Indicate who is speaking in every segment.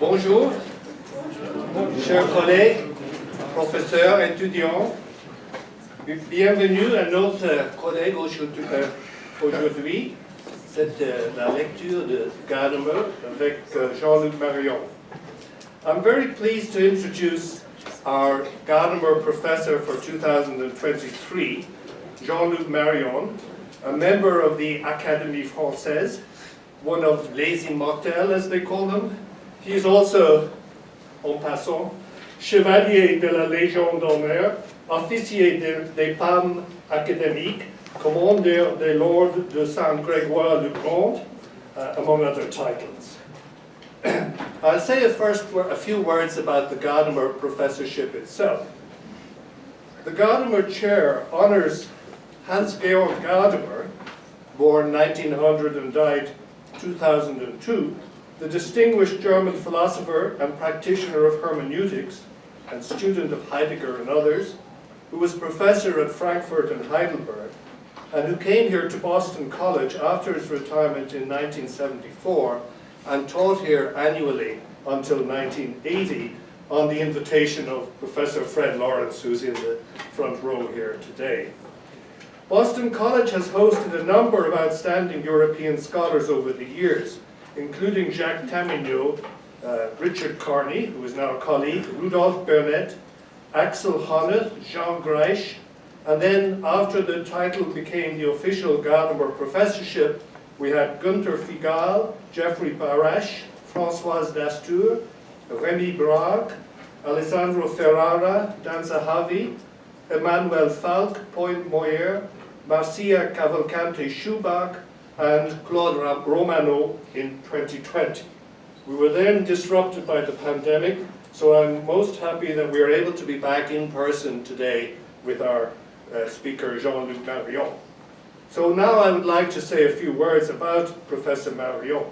Speaker 1: Bonjour, chers collègues, professeurs, étudiants. Bienvenue à notre collègue euh, aujourd'hui. C'est euh, la lecture de Gadamer avec euh, Jean-Luc Marion. I'm very pleased to introduce our Gadamer professor for 2023, Jean-Luc Marion, a member of the Académie Française, one of les immortels as they call them. He is also, en passant, chevalier de la Légion d'honneur, officier des, des Palmes académiques, commandeur de l'ordre de Saint-Grégoire-le-Grand, uh, among other titles. I'll say a first a few words about the Gadamer professorship itself. The Gadamer chair honors Hans-Georg Gadamer, born 1900 and died 2002, the distinguished German philosopher and practitioner of hermeneutics and student of Heidegger and others, who was professor at Frankfurt and Heidelberg, and who came here to Boston College after his retirement in 1974 and taught here annually until 1980 on the invitation of Professor Fred Lawrence, who's in the front row here today. Boston College has hosted a number of outstanding European scholars over the years, including Jacques Taminiaux, uh, Richard Kearney, who is now a colleague, Rudolf Bernet, Axel Honneth, Jean Greisch, and then after the title became the official Gadamer Professorship, we had Gunther Figal, Jeffrey Barash, Françoise Dastur, Rémi Brague, Alessandro Ferrara, Dan Zahavi, Emmanuel Falque, Paul Moyaert, Marcia Cavalcante Schuback, and Claude Romano in 2020. We were then disrupted by the pandemic, so I'm most happy that we are able to be back in person today with our uh, speaker, Jean-Luc Marion. So now I would like to say a few words about Professor Marion.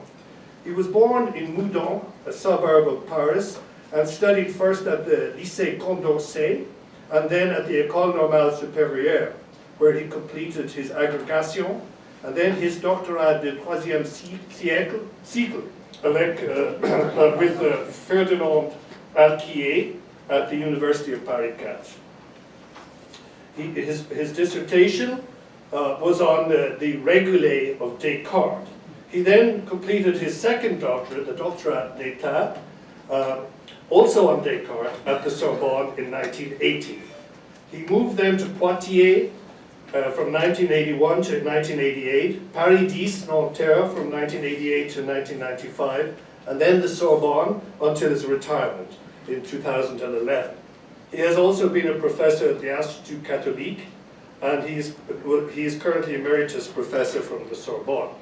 Speaker 1: He was born in Meudon, a suburb of Paris, and studied first at the Lycée Condorcet, and then at the École Normale Supérieure, where he completed his agrégation, and then his doctorat de troisième siècle, cycle avec, uh, with uh, Ferdinand Alquié at the University of Paris 4. He, his, his dissertation uh, was on the, the of Descartes. He then completed his second doctorate, the doctorat d'etat, uh, also on Descartes at the Sorbonne in 1980. He moved then to Poitiers uh, from 1981 to 1988, Paris 10 Nanterre from 1988 to 1995, and then the Sorbonne until his retirement in 2011. He has also been a professor at the Institut Catholique, and he is, he is currently emeritus professor from the Sorbonne.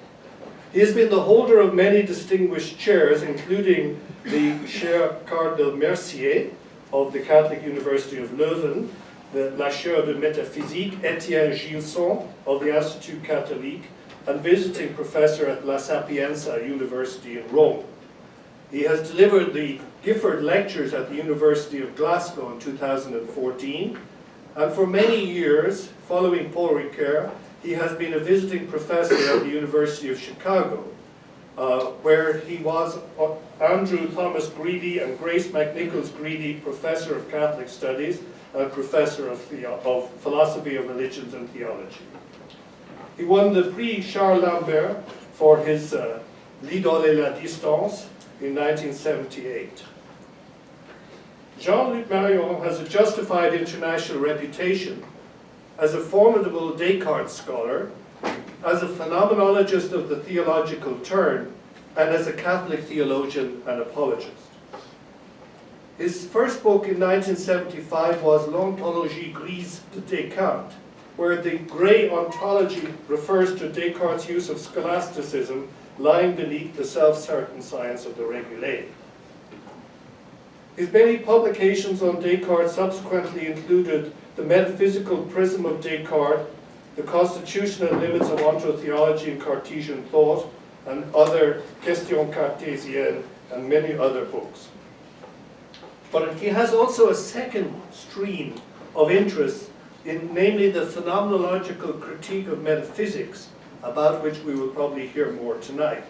Speaker 1: He has been the holder of many distinguished chairs, including the Chair Cardinal Mercier of the Catholic University of Leuven, the La de Métaphysique, Etienne Gilson of the Institut Catholique, and visiting professor at La Sapienza University in Rome. He has delivered the Gifford Lectures at the University of Glasgow in 2014, and for many years, following Paul Ricoeur, he has been a visiting professor at the University of Chicago, uh, where he was uh, Andrew Thomas Greeley and Grace McNichols Greeley Professor of Catholic Studies and Professor of, of Philosophy of Religions and Theology. He won the Prix Charles Lambert for his uh, L'Idole et la Distance in 1978. Jean-Luc Marion has a justified international reputation as a formidable Descartes scholar, as a phenomenologist of the theological turn, and as a Catholic theologian and apologist. His first book in 1975 was L'Ontologie grise de Descartes, where the grey ontology refers to Descartes' use of scholasticism lying beneath the self-certain science of the Regulae. His many publications on Descartes subsequently included The Metaphysical Prism of Descartes, The Constitutional Limits of Ontotheology and Cartesian Thought, and other Questions Cartésiennes, and many other books. But he has also a second stream of interest in namely the phenomenological critique of metaphysics, about which we will probably hear more tonight.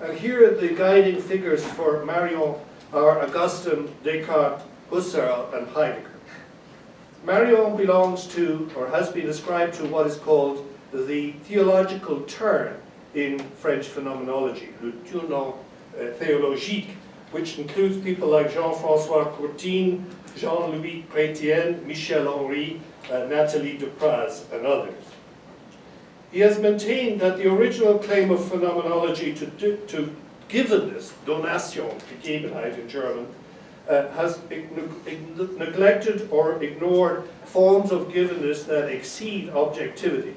Speaker 1: And here the guiding figures for Marion are Augustine, Descartes, Husserl, and Heidegger. Marion belongs to, or has been ascribed to, what is called the theological turn in French phenomenology, le tournant uh, théologique, which includes people like Jean-François Courtine, Jean-Louis Chrétien, Michel Henry, uh, Natalie Depraz, and others. He has maintained that the original claim of phenomenology to, to givenness, Donation, Gegebenheit in German, uh, has neglected or ignored forms of givenness that exceed objectivity.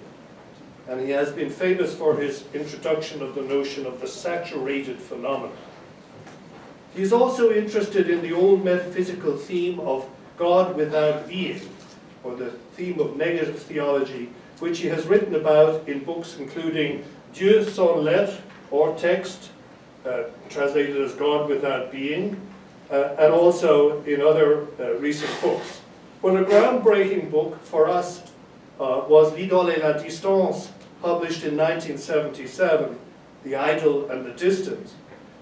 Speaker 1: And he has been famous for his introduction of the notion of the saturated phenomenon. He is also interested in the old metaphysical theme of God without being, or the theme of negative theology, which he has written about in books including Dieu sans l'être, or text, uh, translated as God without being, uh, and also in other uh, recent books. But a groundbreaking book for us uh, was L'Idole et la Distance, published in 1977, The Idol and the Distance,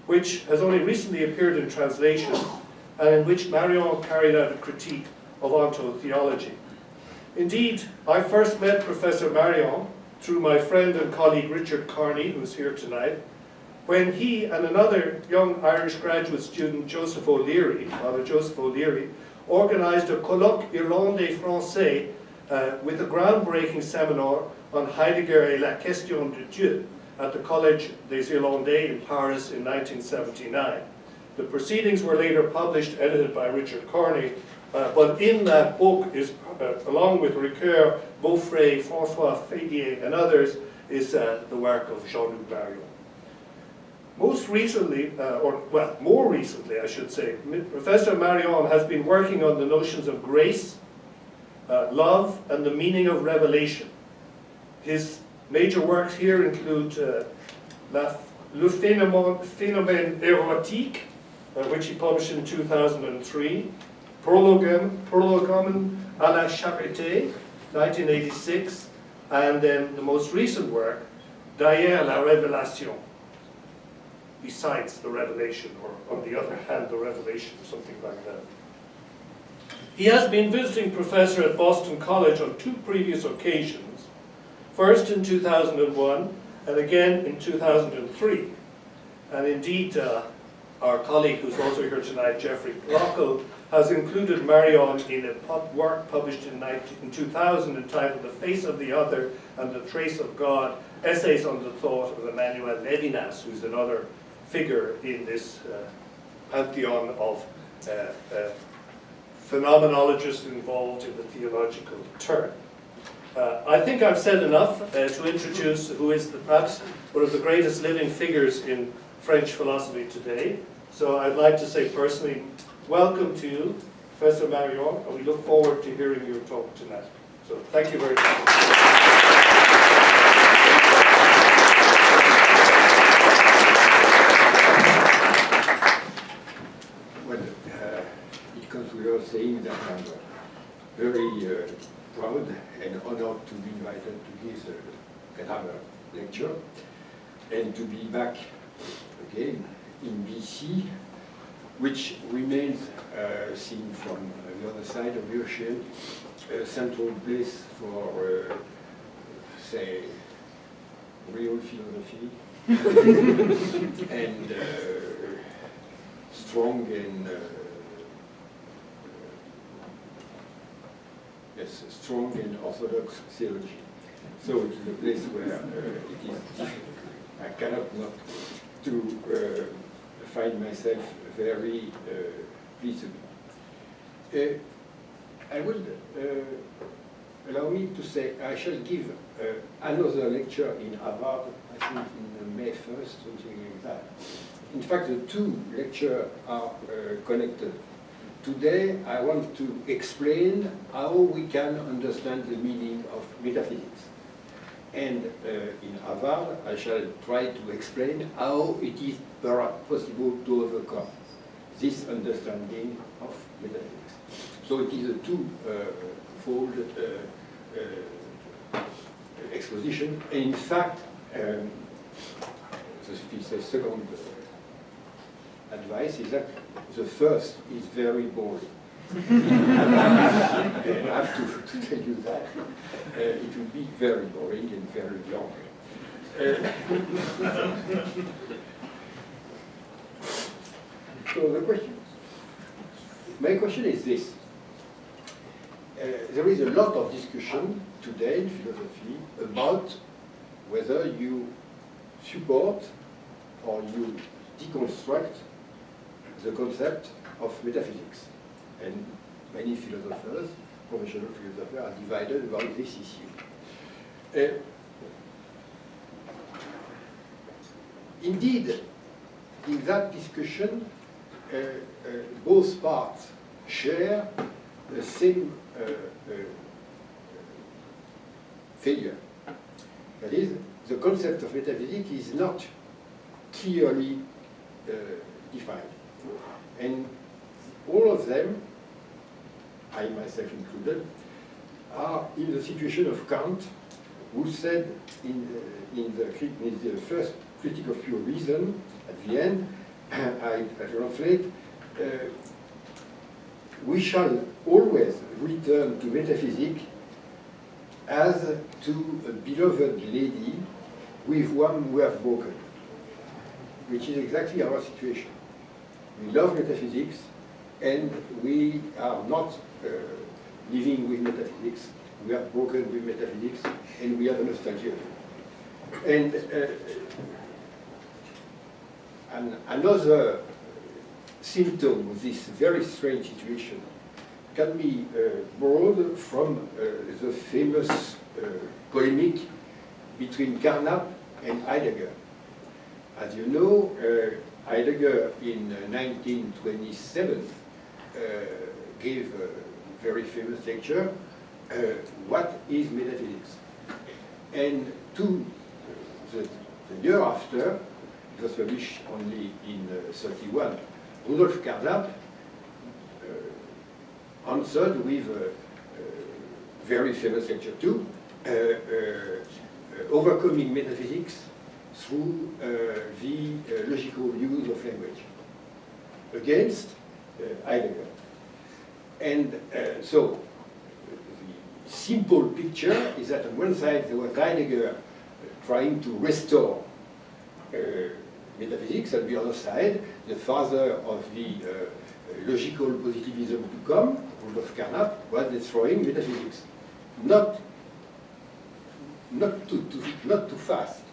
Speaker 1: which has only recently appeared in translation, and in which Marion carried out a critique of ontotheology. Indeed, I first met Professor Marion through my friend and colleague Richard Kearney, who's here tonight, when he and another young Irish graduate student, Joseph O'Leary, Father Joseph O'Leary, organized a colloque Irlandais Français uh, with a groundbreaking seminar on Heidegger et la question de Dieu at the Collège des Irlandais in Paris in 1979. The proceedings were later published, edited by Richard Kearney, uh, but in that book is, uh, along with Ricoeur, Beaufret, François Fédier, and others, is uh, the work of Jean-Luc Marion. Most recently, uh, or well, more recently I should say, Professor Marion has been working on the notions of grace, uh, love, and the meaning of revelation. His major works here include uh, La, Le Phénomène, Érotique, uh, which he published in 2003, Prologum, Prologum à la Charité, 1986, and then the most recent work, Derrière la Révélation, besides the revelation, or on the other hand, the revelation, or something like that. He has been visiting professor at Boston College on two previous occasions, first in 2001 and again in 2003. And indeed, uh, our colleague who's also here tonight, Jeffrey Bloechl, has included Marion in a pub work published in, 19, in 2000 entitled The Face of the Other and the Trace of God, Essays on the Thought of Emmanuel Levinas, who's another figure in this uh, pantheon of uh, uh, phenomenologists involved in the theological turn. Uh, I think I've said enough uh, to introduce who is the, perhaps one of the greatest living figures in French philosophy today. So I'd like to say personally, welcome to you, Professor Marion, and we look forward to hearing your talk tonight. So thank you very much.
Speaker 2: Saying that I'm very uh, proud and honored to be invited to this uh, lecture and to be back again in BC, which remains, uh, seen from the other side of the ocean, a central place for, uh, say, real philosophy and uh, strong and uh, yes, strong in orthodox theology. So it is a place where uh, it is. I cannot not to uh, find myself very uh, pleased. Uh, I would uh, allow me to say I shall give uh, another lecture in Harvard, I think in May 1st, something like that. In fact, the two lectures are connected Today, I want to explain how we can understand the meaning of metaphysics. And uh, in Harvard, I shall try to explain how it is possible to overcome this understanding of metaphysics. So it is a two-fold uh, uh, exposition. And in fact, um, the second advice is that the first is very boring. I have to, to tell you that. Uh, it will be very boring and very long. Uh, so the question, my question is this. Uh, there is a lot of discussion today in philosophy about whether you support or you deconstruct the concept of metaphysics. And many philosophers, professional philosophers, are divided about this issue. Uh, indeed, in that discussion, uh, uh, both parts share the same uh, uh, failure. That is, the concept of metaphysics is not clearly uh, defined. And all of them, I myself included, are in the situation of Kant, who said in the, in the, in the first Critique of Pure Reason, at the end, I, I translate, uh, we shall always return to metaphysics as to a beloved lady with whom we have broken, which is exactly our situation. We love metaphysics, and we are not uh, living with metaphysics. We are broken with metaphysics, and we have a nostalgia. And, uh, and another symptom of this very strange situation can be uh, borrowed from uh, the famous uh, polemic between Carnap and Heidegger. As you know, uh, Heidegger in 1927 uh, gave a very famous lecture, uh, What is Metaphysics? And two, the, the year after, it was published only in 31, Rudolf Carnap answered with a, a very famous lecture too, uh, uh, overcoming metaphysics through uh, the logical use of language against Heidegger. And so the simple picture is that on one side there was Heidegger trying to restore uh, metaphysics, on the other side, the father of the uh, logical positivism to come, Rudolf Carnap, was destroying metaphysics. Not, not, too, too, not too fast.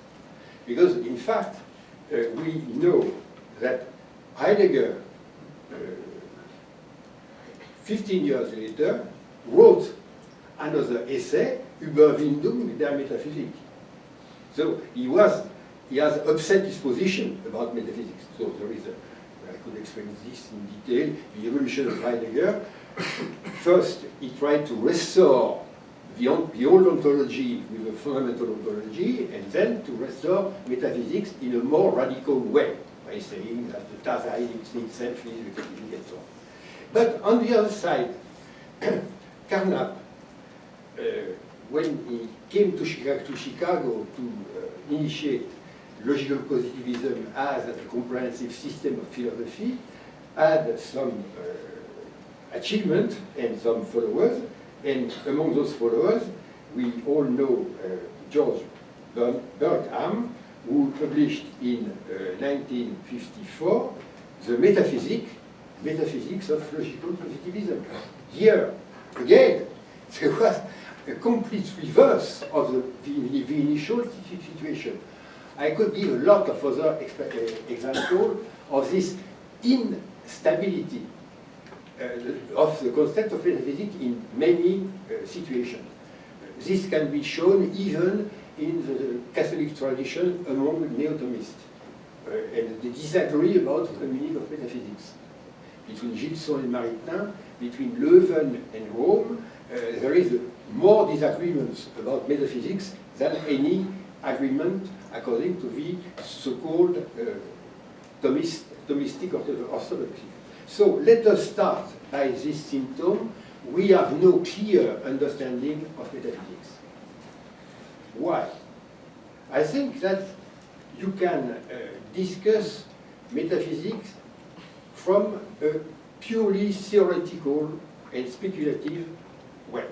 Speaker 2: Because in fact, uh, we know that Heidegger, uh, 15 years later, wrote another essay, Überwindung der Metaphysik. So he was, he has upset his position about metaphysics. So there is a, I could explain this in detail, the evolution of Heidegger. First, he tried to restore the, the old ontology with a fundamental ontology, and then to restore metaphysics in a more radical way, by saying that the Dasein itself is metaphysics and so on. But on the other side, Carnap, uh, when he came to Chicago to, Chicago to uh, initiate logical positivism as a comprehensive system of philosophy, had some uh, achievement and some followers, and among those followers, we all know uh, George Bergmann, who published in uh, 1954 the metaphysic, metaphysics of logical positivism. Here, again, there was a complete reverse of the, the, the initial situation. I could give a lot of other examples of this instability uh, of the concept of metaphysics in many uh, situations. This can be shown even in the Catholic tradition among neo-Thomists. Uh, and they disagree about the meaning of metaphysics. Between Gilson and Maritain, between Leuven and Rome, uh, there is more disagreements about metaphysics than any agreement according to the so-called uh, Thomist, Thomistic orthodoxy. So let us start by this symptom. We have no clear understanding of metaphysics. Why? I think that you can uh, discuss metaphysics from a purely theoretical and speculative way,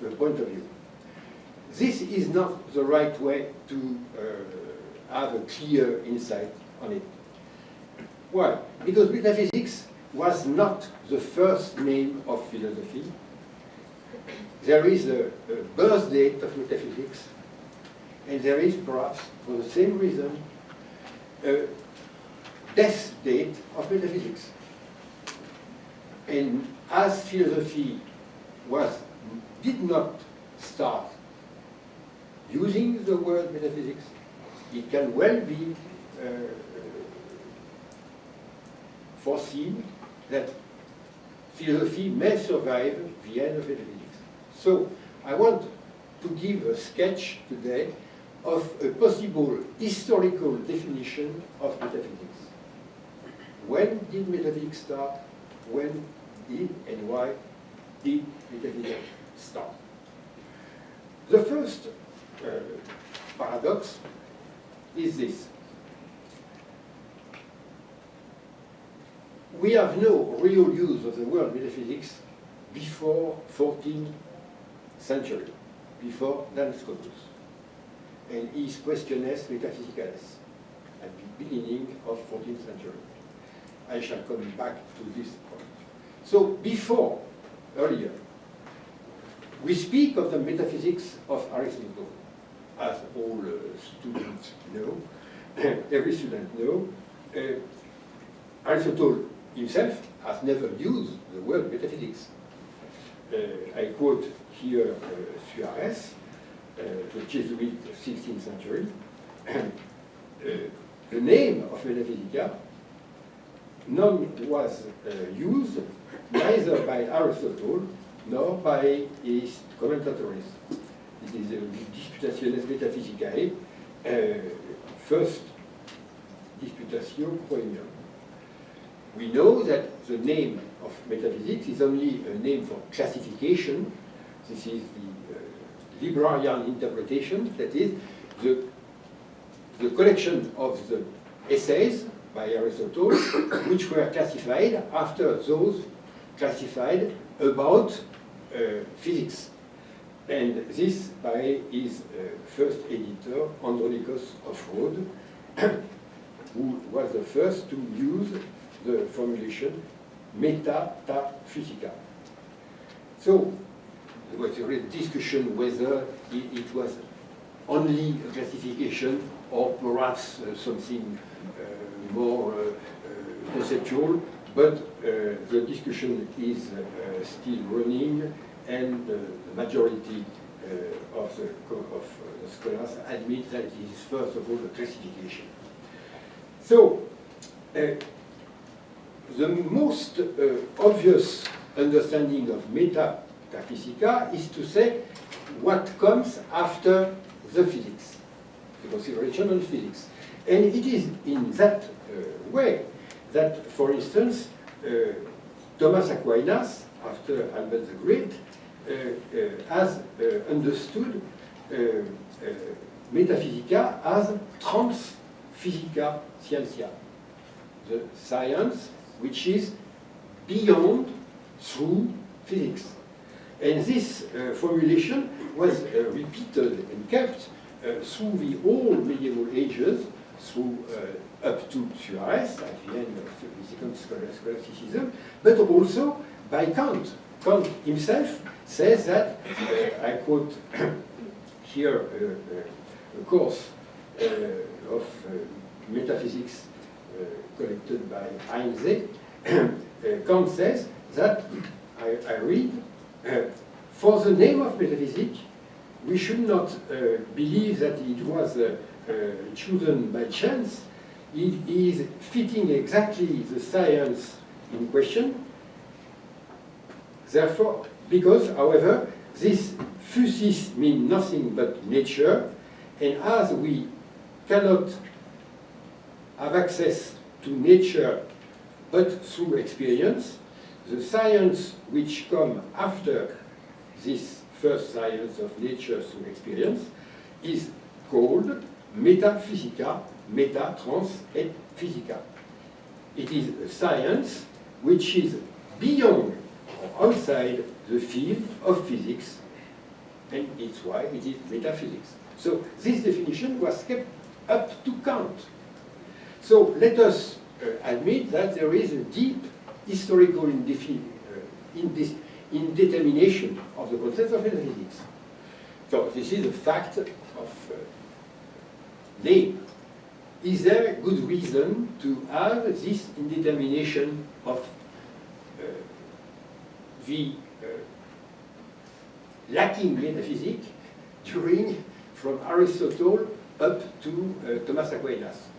Speaker 2: the point of view. This is not the right way to uh, have a clear insight on it. Why? Because metaphysics was not the first name of philosophy. There is a, a birth date of metaphysics, and there is perhaps, for the same reason, a death date of metaphysics. And as philosophy was, did not start using the word metaphysics, it can well be uh, foreseen that philosophy may survive the end of metaphysics. So I want to give a sketch today of a possible historical definition of metaphysics. When did metaphysics start? When did and why did metaphysics start? The first uh, paradox is this. We have no real use of the word metaphysics before 14th century, before Duns Scotus, and his Questiones Metaphysicales at the beginning of 14th century. I shall come back to this point. So before, earlier, we speak of the metaphysics of Aristotle, as all uh, students know, every student know. Uh, Aristotle himself has never used the word metaphysics. Uh, I quote here uh, Suarez, uh, the Jesuit of 16th century. Uh, the name of Metaphysica, none was uh, used neither by Aristotle nor by his commentators. It is the Disputationes Metaphysicae, uh, first Disputatio Premium. We know that the name of metaphysics is only a name for classification. This is the uh, Librarian interpretation, that is, the, the collection of the essays by Aristotle, which were classified after those classified about uh, physics. And this by his uh, first editor, Andronikos of Rhodes, who was the first to use the formulation meta ta physica. So there was a real discussion whether it, it was only a classification or perhaps uh, something uh, more uh, uh conceptual, but uh, the discussion is uh, still running and the majority of the, of the scholars admit that it is first of all a classification. So, the most uh, obvious understanding of metaphysica is to say what comes after the physics, the consideration on physics. And it is in that uh, way that, for instance, uh, Thomas Aquinas, after Albert the Great, uh, uh, has uh, understood metaphysica as trans physica scientia, the science which is beyond through physics. And this uh, formulation was uh, repeated and kept uh, through the whole medieval ages, through uh, up to Suarez at the end of the second scholasticism, but also by Kant. Kant himself says that, uh, I quote here uh, a course of metaphysics collected by Heinze, Kant says that, I, I read, uh, for the name of metaphysics, we should not uh, believe that it was uh, chosen by chance. It is fitting exactly the science in question. Therefore, because, however, this physis means nothing but nature, and as we cannot have access to nature but through experience, the science which come after this first science of nature through experience is called metaphysica meta, trans, et physica. It is a science which is beyond or outside the field of physics, and it's why it is metaphysics. So this definition was kept up to Kant. So let us uh, admit that there is a deep historical indefi- uh, indetermination of the concept of metaphysics. So this is a fact of uh, name. Is there a good reason to have this indetermination of uh, the uh, lacking metaphysic during from Aristotle up to uh, Thomas Aquinas?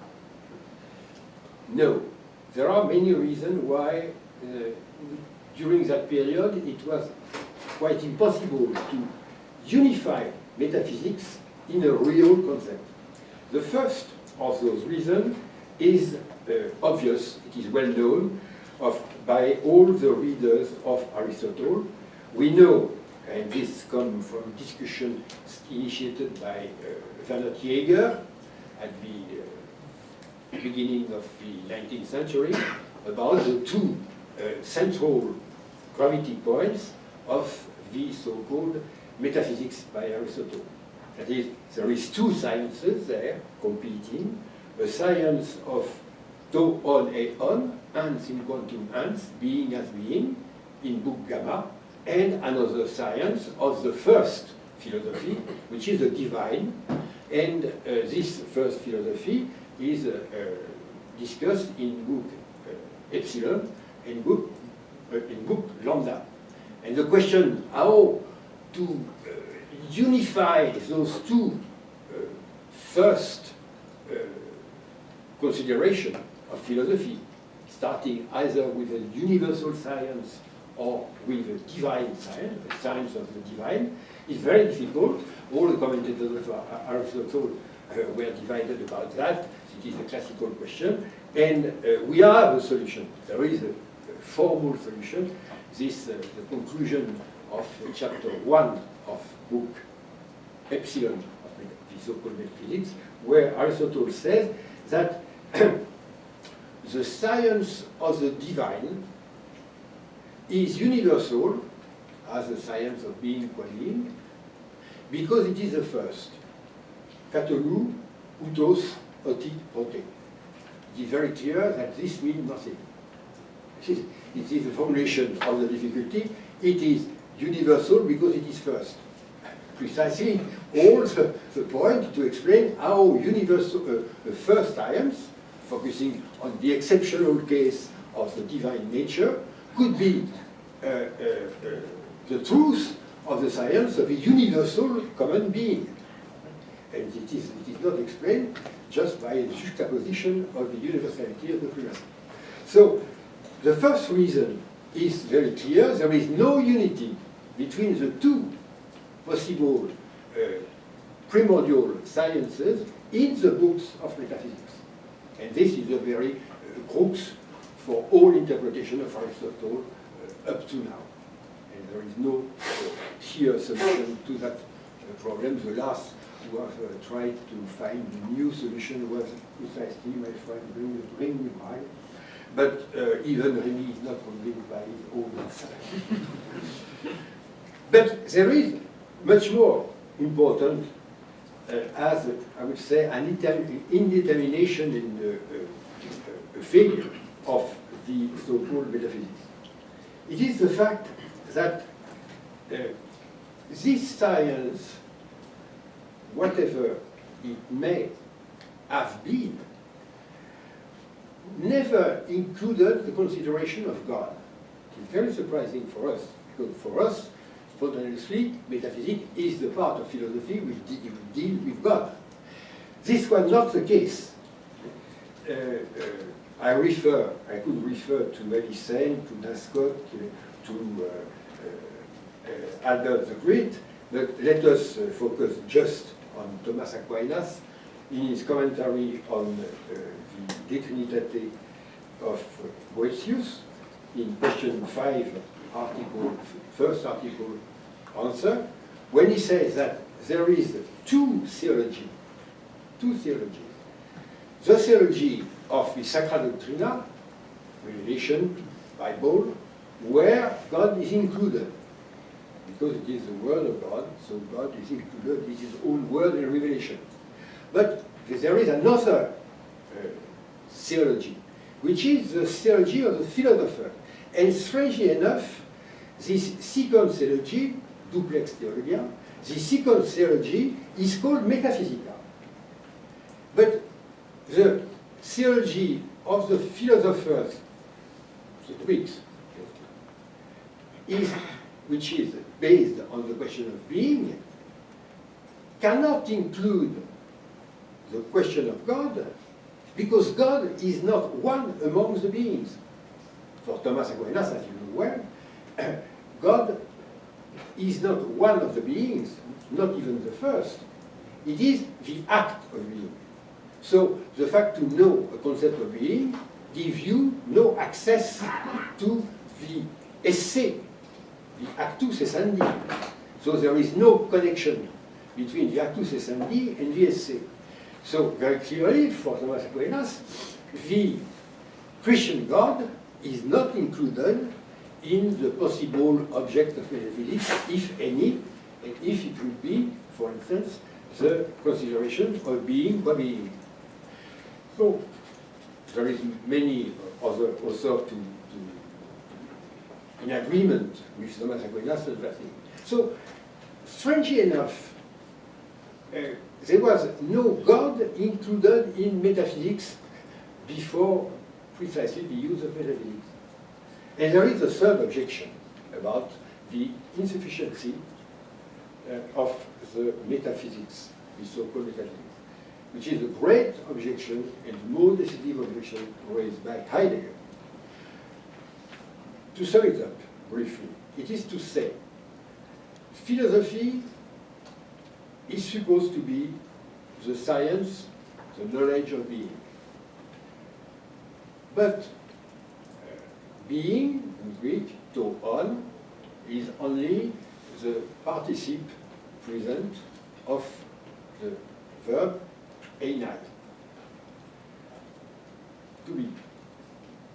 Speaker 2: No. There are many reasons why uh, during that period it was quite impossible to unify metaphysics in a real concept. The first of those reasons is uh, obvious, it is well known of, by all the readers of Aristotle. We know, and this comes from discussion initiated by uh, Werner Jaeger at the uh, beginning of the 19th century, about the two uh, central gravity points of the so-called metaphysics by Aristotle. That is, there is two sciences there competing, a science of tau on et on, ens in quantum ens, being as being, in book gamma, and another science of the first philosophy, which is the divine, and uh, this first philosophy is uh, uh, discussed in book uh, epsilon and book, in book lambda. And the question how to unify those two first consideration of philosophy, starting either with a universal science or with a divine science, the science of the divine, is very difficult. All the commentators of Aristotle uh, were divided about that. It is a classical question. And uh, we have a solution. There is a, a formal solution. This, uh, the conclusion of chapter one of book Epsilon of the so-called metaphysics, where Aristotle says that the science of the divine is universal as the science of being qua because it is the first. Katalou, utos, oti, prote. It is very clear that this means nothing. It is, it is the formulation of the difficulty. It is universal because it is first. Precisely all the, the point to explain how universal, uh, first science, focusing on the exceptional case of the divine nature, could be uh, uh, uh, the truth of the science of a universal common being. And it is, it is not explained just by juxtaposition of the universality of the primacy. So, the first reason is very clear. There is no unity between the two possible uh, primordial sciences in the books of metaphysics. And this is a very uh, crux for all interpretation of Aristotle uh, up to now. And there is no uh, clear solution to that uh, problem. The last who have uh, tried to find a new solution was precisely my friend Rémi Brague. But uh, even Rémi is not convinced by his own answer. but there is much more important uh, as, I would say, an indetermination in the uh, failure of the so-called metaphysics. It is the fact that uh, this science, whatever it may have been, never included the consideration of God. It is very surprising for us, because for us, spontaneously, metaphysics is the part of philosophy which deal with God. This was not the case. Uh, uh, I refer, I could refer to Melisande, to Nascott, to uh, uh, uh, Albert the Great, but let us uh, focus just on Thomas Aquinas in his commentary on uh, the De Trinitate of Boethius, in question 5 article, first article answer, when he says that there is two theology, two theologies. the theology of the Sacra Doctrina, Revelation, Bible, where God is included. Because it is the Word of God, so God is included with His own Word in Revelation. But there is another uh, theology, which is the theology of the philosopher. And strangely enough, this second theology, duplex theologia, the second theology is called metaphysica. But the theology of the philosophers, the Greeks, is, which is based on the question of being, cannot include the question of God, because God is not one among the beings. For Thomas Aquinas, as you know well, God is not one of the beings, not even the first. It is the act of being. So the fact to know a concept of being gives you no access to the esse, the actus essendi. So there is no connection between the actus essendi and esse. So very clearly, for Thomas Aquinas, the Christian God is not included in the possible object of metaphysics, if any, and if it would be, for instance, the consideration of being by being. So there is many other authors to, in agreement with Thomas Aquinas and that thing. So strangely enough, uh, there was no God included in metaphysics before precisely the use of metaphysics. And there is a third objection about the insufficiency uh, of the metaphysics, the so-called metaphysics, which is a great objection and more decisive objection raised by Heidegger. To sum it up briefly, it is to say, philosophy is supposed to be the science, the knowledge of being. But uh, being, in Greek, to on, is only the participle present of the verb einai. To be.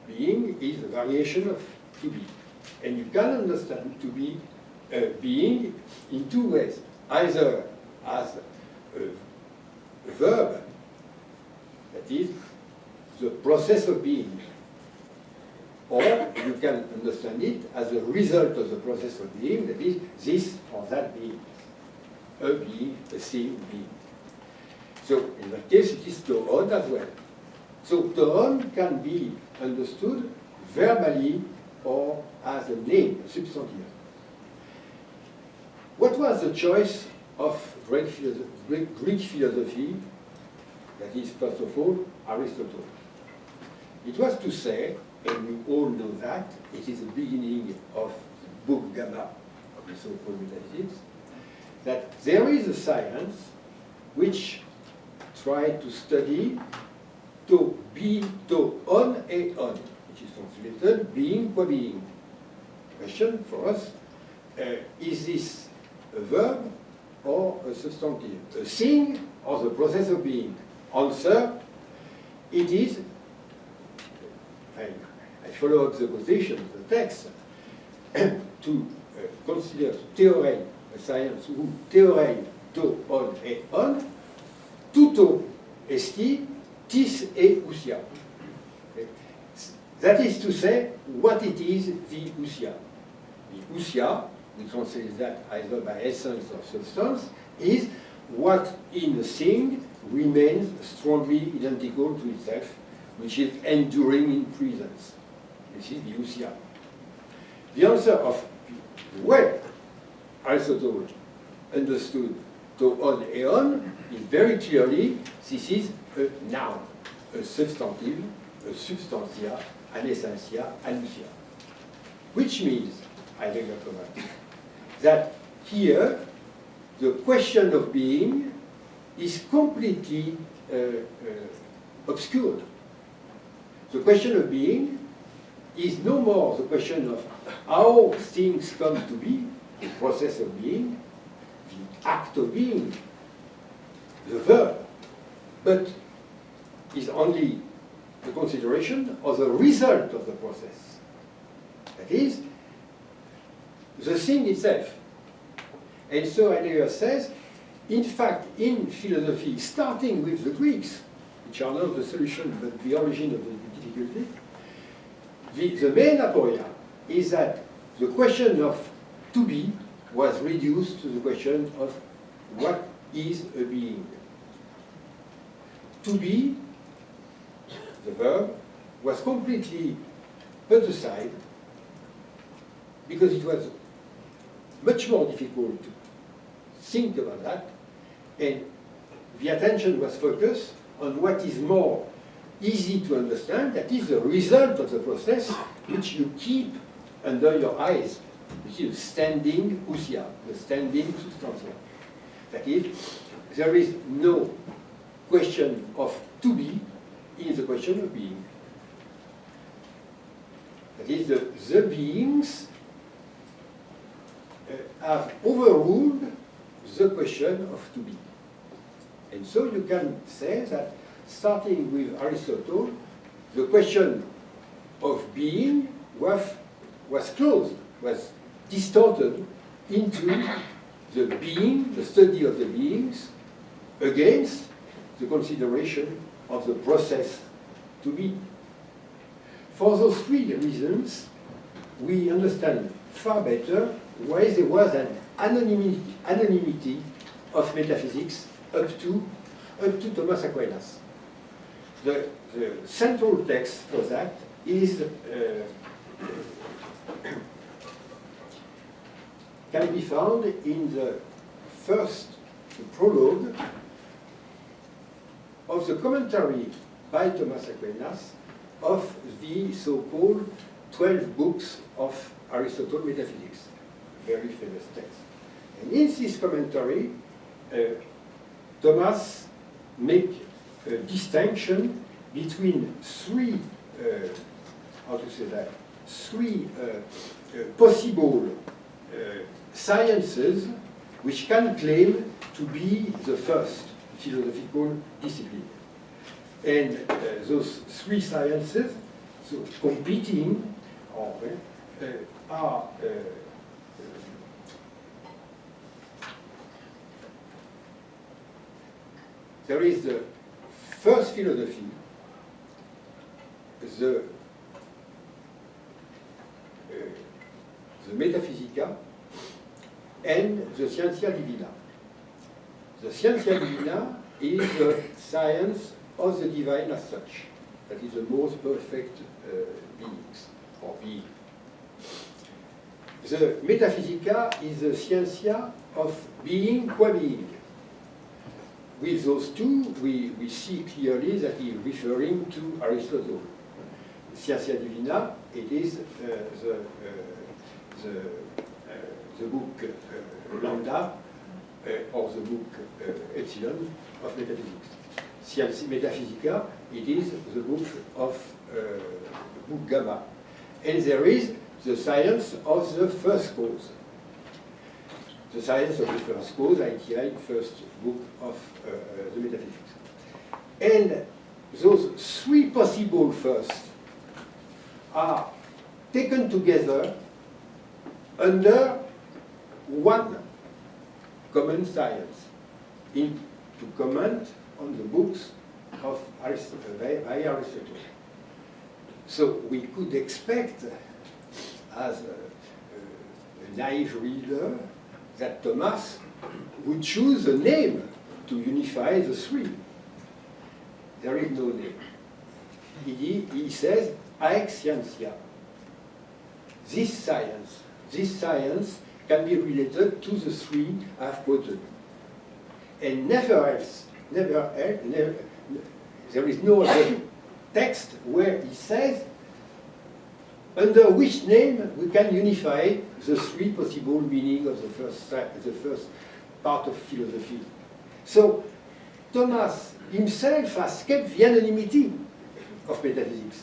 Speaker 2: Being is a variation of to be. And you can understand to be a being in two ways. Either as a, verb, that is, the process of being, or you can understand it as a result of the process of being, that is, this or that being, a being, a thing being. So in that case, it is toon as well. So toon can be understood verbally or as a name, a substantive. What was the choice of Greek philosophy, Greek philosophy, that is, first of all, Aristotle? It was to say, and we all know that, it is the beginning of the book Gamma of the so-called metaphysics, that there is a science which tried to study to be to on a on, which is translated being qua being. Question for us, uh, is this a verb or a substantive? A thing or the process of being? Answer, it is, I, I follow up the position of the text, to uh, consider theorem, a science who theorem to on et on, tuto esti tis e usia. That is to say, what it is, the usia. The usia, we translate that either by essence or substance, is what in a thing remains strongly identical to itself, which is enduring in presence. This is the usia. The answer of where Aristotle understood to on eon is very clearly this is a noun, a substantive, a substantia, an essentia, an usia. Which means, I Heidegger comments, that here the question of being is completely uh, uh, obscured. The question of being is no more the question of how things come to be, the process of being, the act of being, the verb, but is only the consideration of the result of the process. That is, the thing itself. And so Heidegger says, in fact, in philosophy, starting with the Greeks, which are not the solution but the origin of the difficulty, the, the main aporia is that the question of to be was reduced to the question of what is a being. To be, the verb, was completely put aside because it was much more difficult to think about that and the attention was focused on what is more easy to understand, that is the result of the process which you keep under your eyes, which is standing ousia, the standing substantia. That is, there is no question of to be in the question of being. That is, the, the beings uh, have overruled the question of to be. And so you can say that starting with Aristotle, the question of being was, was closed, was distorted into the being, the study of the beings, against the consideration of the process to be. For those three reasons, we understand far better why there was an anonymity, anonymity of metaphysics up to, up to Thomas Aquinas. The, the central text for that is uh, can be found in the first prologue of the commentary by Thomas Aquinas of the so-called 12 books of Aristotle Metaphysics, very famous text. And in this commentary, uh, Thomas makes a distinction between three, uh, how to say that, three uh, uh possible uh, sciences which can claim to be the first philosophical discipline. And uh, those three sciences, so competing, or, uh, are uh, there is the first philosophy, the, the Metaphysica, and the Scientia Divina. The Scientia Divina is the science of the divine as such. That is the most perfect uh, beings, or being. The Metaphysica is the Scientia of being qua being. With those two, we, we see clearly that he is referring to Aristotle. Scientia Divina, it is uh, the, uh, the, uh, the book uh, Lambda, uh, or the book uh, Epsilon of metaphysics. Scientia Metaphysica, it is the book of book Gamma. And there is the science of the first cause. The science of the first cause, ITI, first book of uh, the metaphysics. And those three possible firsts are taken together under one common science in, to comment on the books of Aristotle, by Aristotle. So we could expect, as a, a naive reader, that Thomas would choose a name to unify the three. There is no name. He, he says, Haec scientia. This science, this science can be related to the three I've quoted. And never else, never else, never, there is no other text where he says under which name we can unify the three possible meanings of the first, the first part of philosophy. So Thomas himself has kept the anonymity of metaphysics.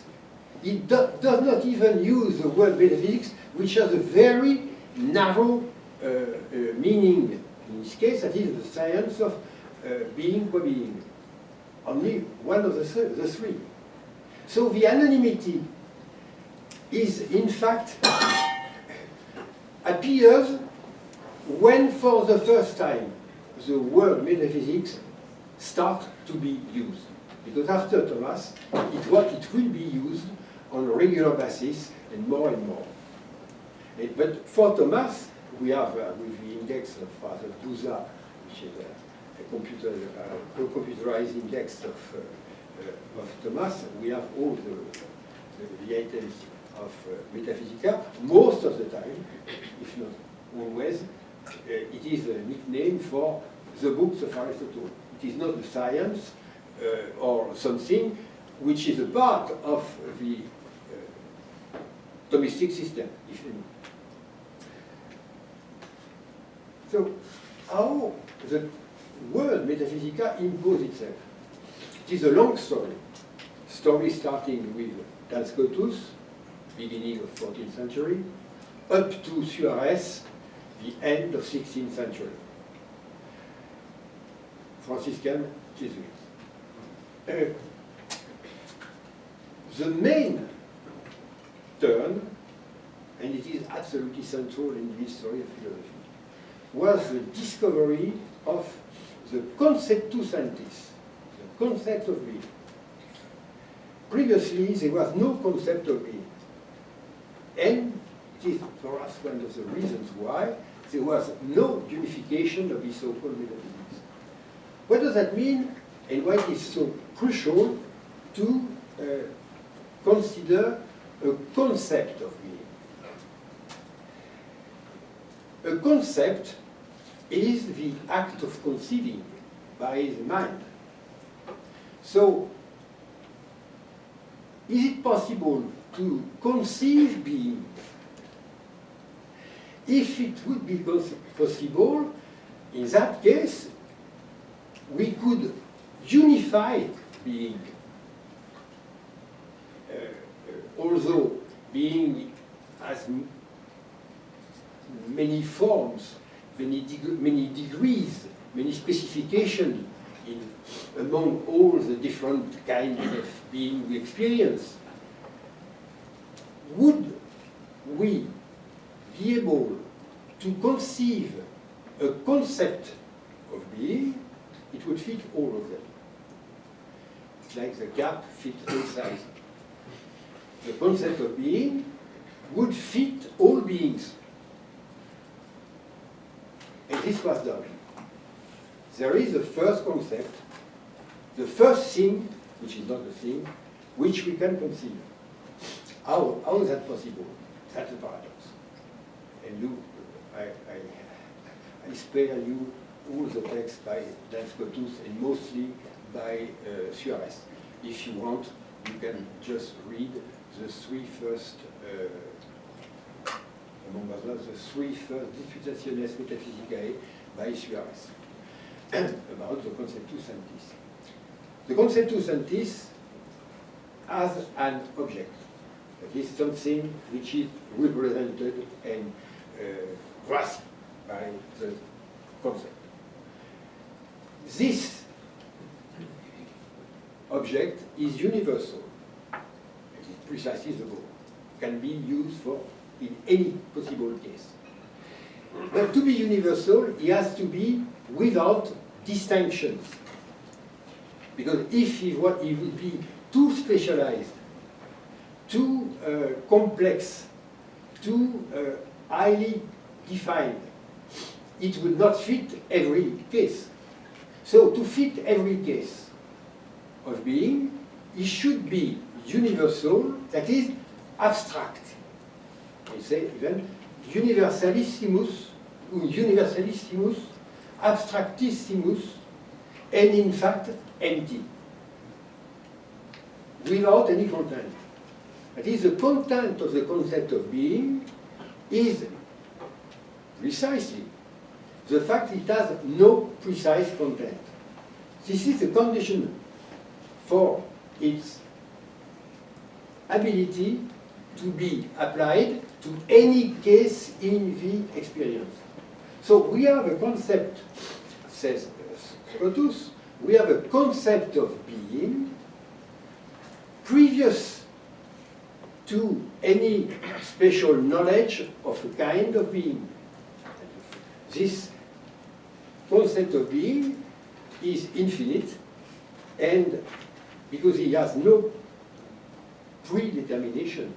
Speaker 2: He do, does not even use the word metaphysics, which has a very narrow uh, uh, meaning. In this case, that is the science of uh, being qua being. only one of the, th the three. So the anonymity is in fact appears when for the first time the word metaphysics start to be used. Because after Thomas, it, what it will be used on a regular basis and more and more. But for Thomas, we have uh, with the index of Father Busa, which is a, a computer, uh, computerized index of, uh, uh, of Thomas, we have all the, the, the items of uh, Metaphysica. Most of the time, if not always, uh, it is a nickname for the books of Aristotle. It is not a science uh, or something which is a part of the uh, Thomistic system, if you know. So, how the word metaphysica imposes itself? It is a long story. Story starting with Duns Scotus, beginning of 14th century, up to Suarez, the end of 16th century. Franciscan Jesuits. Uh, the main turn, and it is absolutely central in the history of philosophy, was the discovery of the conceptus entis, the concept of being. Previously, there was no concept of being. And it is for us one of the reasons why there was no unification of the so-called metaphysics. What does that mean and why it is so crucial to uh, consider a concept of being? A concept is the act of conceiving by the mind. So, is it possible to conceive being? If it would be possible, in that case, we could unify being. Uh, uh, although being has many forms, many, deg- many degrees, many specifications in among all the different kinds of being we experience. Would we be able to conceive a concept of being, it would fit all of them. It's like the gap fits all sides. The concept of being would fit all beings. And this was done. There is a first concept, the first thing, which is not a thing, which we can conceive. How, how is that possible? That's a paradox. And you, I, I, I spare you all the text by Duns Scotus and mostly by uh, Suarez. If you want, you can just read the three first, uh, among others, the three first Disputationes Metaphysicae by Suarez about the Conceptus Entis. The Conceptus Entis as an object. That is something which is represented and uh, grasped by the concept. This object is universal. It is precisely the goal. Can be used for in any possible case. But to be universal, it has to be without distinctions. Because if he would be too specialized, too uh, complex, too uh, highly defined, it would not fit every case. So to fit every case of being, it should be universal, that is abstract. We say even universalissimus, universalissimus, abstractissimus, and in fact empty, without any content. That is, the content of the concept of being is precisely the fact it has no precise content. This is the condition for its ability to be applied to any case in the experience. So we have a concept, says Scotus, we have a concept of being previous to any special knowledge of a kind of being. This concept of being is infinite and because he has no predetermination,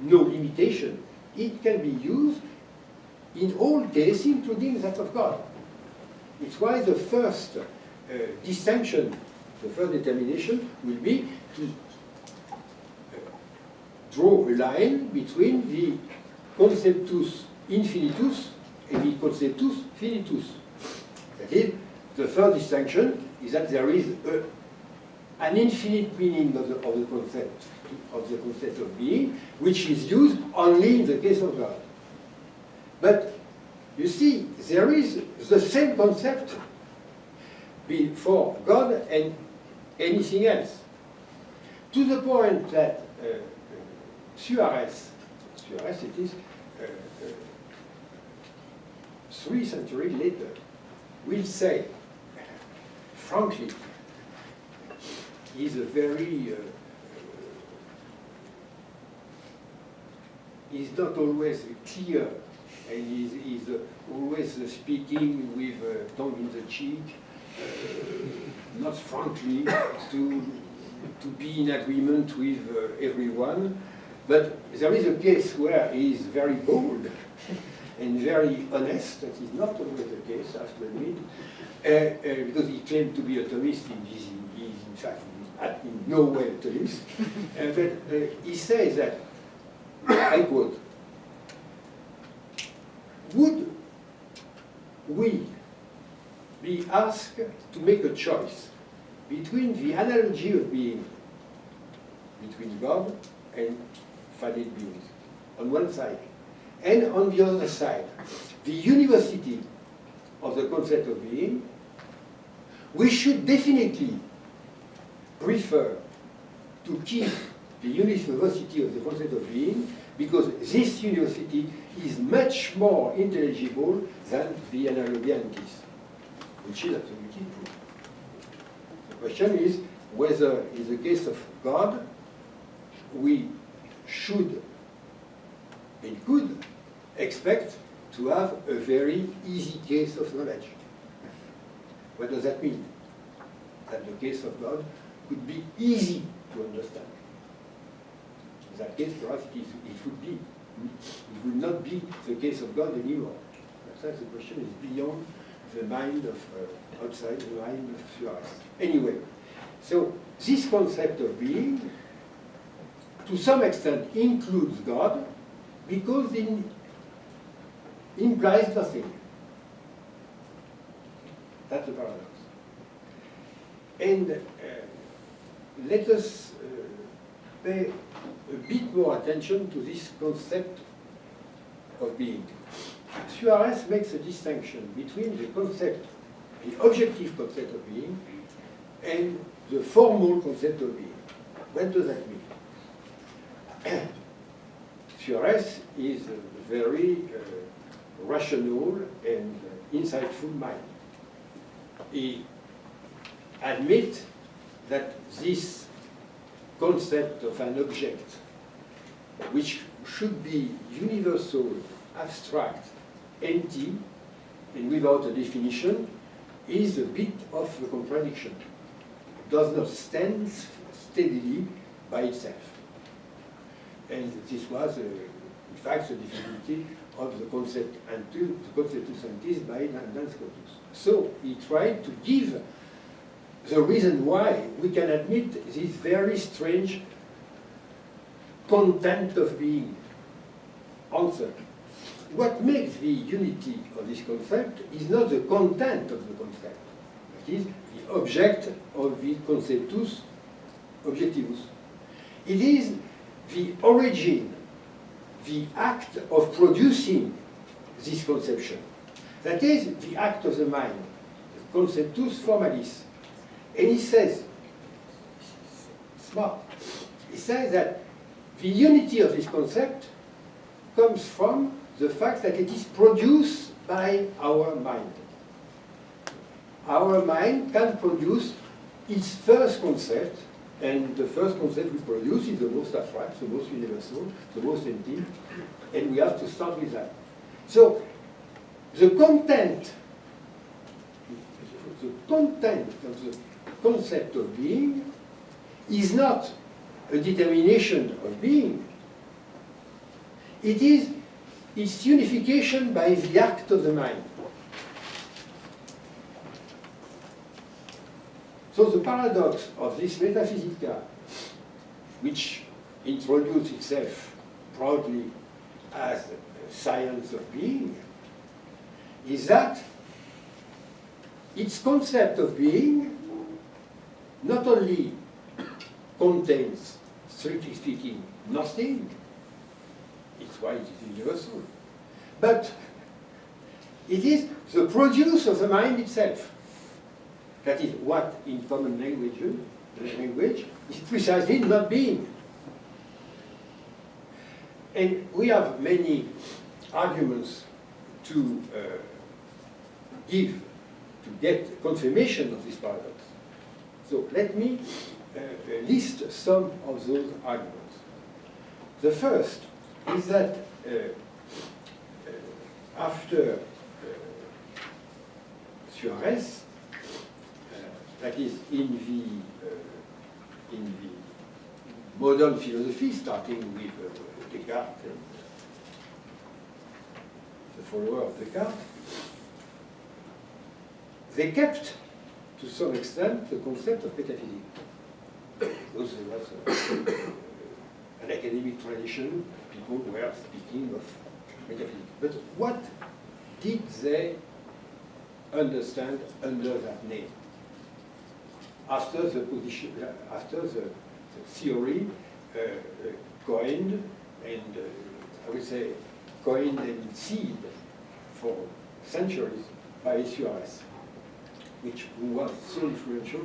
Speaker 2: no limitation, it can be used in all cases, including that of God. It's why the first uh, distinction, the first determination will be to uh, draw a line between the conceptus infinitus and the conceptus finitus. That is, the third distinction is that there is a, an infinite meaning of the, of the concept of the concept of being, which is used only in the case of God. But you see, there is the same concept for God and anything else. To the point that uh, uh, Suarez, Suarez it is, uh, uh, three centuries later, will say, frankly, he's a very, uh, he's not always clear and he's, he's uh, always uh, speaking with uh, tongue in the cheek, uh, not frankly, to, to be in agreement with uh, everyone. But there is a case where he is very bold and very honest. That is not always the case, I have to admit, uh, because he claimed to be a Thomist. He is, is in fact in no way a Thomist. but he says that, I quote, would we be asked to make a choice between the analogy of being between God and finite beings on one side, and on the other side, the univocity of the concept of being, we should definitely prefer to keep the univocity of the concept of being because this univocity is much more intelligible than the analogianities, which is absolutely true. The question is whether in the case of God, we should and could expect to have a very easy case of knowledge. What does that mean? That the case of God could be easy to understand. That case, perhaps it, is, it would be. It would not be the case of God anymore. That's the question is beyond the mind of, uh, outside the mind of Suarez. Anyway, so this concept of being, to some extent, includes God, because it implies nothing. That's the paradox. And uh, let us uh, pay a bit more attention to this concept of being. Suarez makes a distinction between the concept, the objective concept of being, and the formal concept of being. What does that mean? Suarez is a very uh, rational and uh, insightful mind. He admits that this concept of an object, which should be universal, abstract, empty, and without a definition, is a bit of a contradiction. It does not stand steadily by itself. And this was, uh, in fact, the difficulty of the concept until the conceptus entis by Duns Scotus. So he tried to give the reason why we can admit this very strange content of being answer. What makes the unity of this concept is not the content of the concept, that is, the object of the conceptus objectivus. It is the origin, the act of producing this conception. That is the act of the mind, the conceptus formalis. And he says, smart, he says that the unity of this concept comes from the fact that it is produced by our mind. our mind can produce its first concept, and the first concept we produce is the most abstract, the most universal, the most empty, and we have to start with that. So, the content, the content of the concept of being is not a determination of being. It is its unification by the act of the mind. So the paradox of this metaphysica, which introduced itself proudly as a science of being, is that its concept of being not only contains, strictly speaking, nothing, it's why it is universal, but it is the produce of the mind itself. That is what in common language, language is precisely not being. And we have many arguments to uh, give, to get confirmation of this paradox. So let me uh, list some of those arguments. The first is that uh, uh, after uh, Suarez, that is in the uh, in the modern philosophy, starting with uh, Descartes and the follower of Descartes, they kept to some extent the concept of metaphysics. Because there was a, an academic tradition, people were speaking of metaphysics. But what did they understand under that name? after the position, after the, the theory uh, uh, coined and uh, I would say coined and seed for centuries by Suarez, which was so influential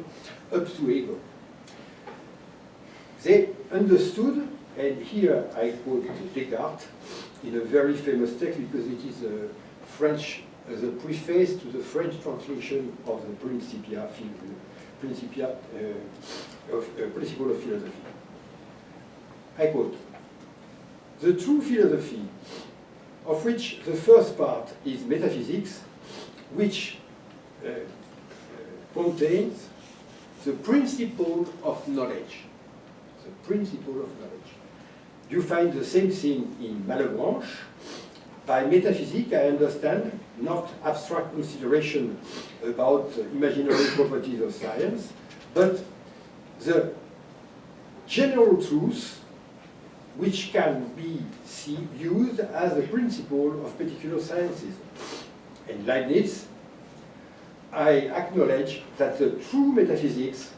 Speaker 2: up to Hegel. They understood, and here I quote Descartes in a very famous text because it is a French, as a preface to the French translation of the Principia Principia uh, of, uh, Principle of Philosophy. I quote, the true philosophy, of which the first part is metaphysics, which uh, contains the principle of knowledge. The principle of knowledge. You find the same thing in Malebranche. By metaphysics, I understand not abstract consideration about imaginary properties of science, but the general truth which can be see, used as a principle of particular sciences. And Leibniz, I acknowledge that the true metaphysics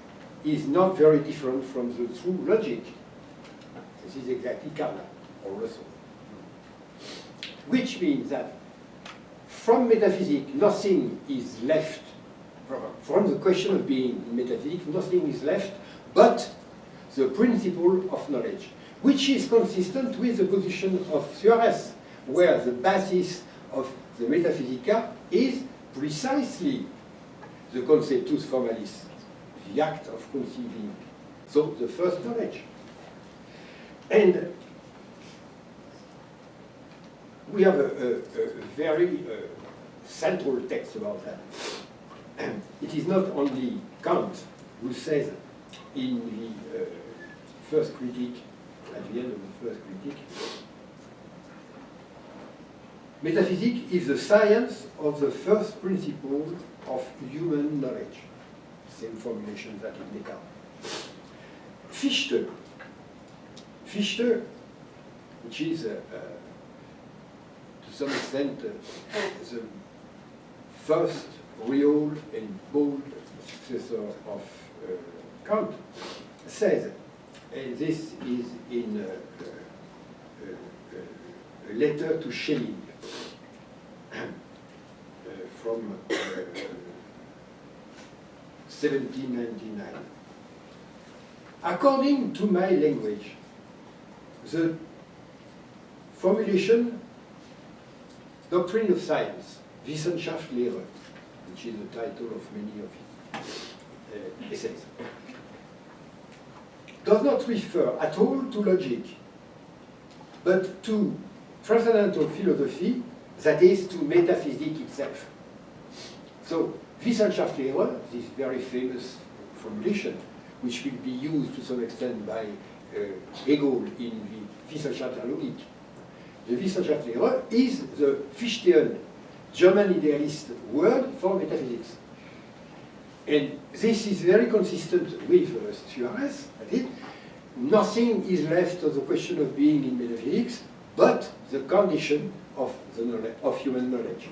Speaker 2: is not very different from the true logic. This is exactly Carnap or Russell. Which means that from metaphysics, nothing is left, from the question of being in metaphysics, nothing is left but the principle of knowledge, which is consistent with the position of Suarez, where the basis of the Metaphysica is precisely the conceptus formalis, the act of conceiving. So the first knowledge. And we have a, a, a very uh, central text about that. it is not only Kant who says in the uh, first critique, at the end of the first critique, metaphysics is the science of the first principle of human knowledge. Same formulation that in Descartes. Fichte, Fichte, which is uh, uh, to some extent uh, the first real and bold successor of uh, Kant, says, and this is in a, a, a letter to Schelling uh, from uh, 1799. According to my language, the formulation doctrine of science Wissenschaftslehre which is the title of many of his uh, essays. Does not refer at all to logic, but to transcendental philosophy, that is, to metaphysics itself. So, Wissenschaftslehre, this very famous formulation, which will be used to some extent by uh, Hegel in the Wissenschaft der Logik. The Wissenschaftslehre is the Fichtean German idealist word for metaphysics. And this is very consistent with uh, Suarez, nothing is left of the question of being in metaphysics, but the condition of, the knowledge, of human knowledge.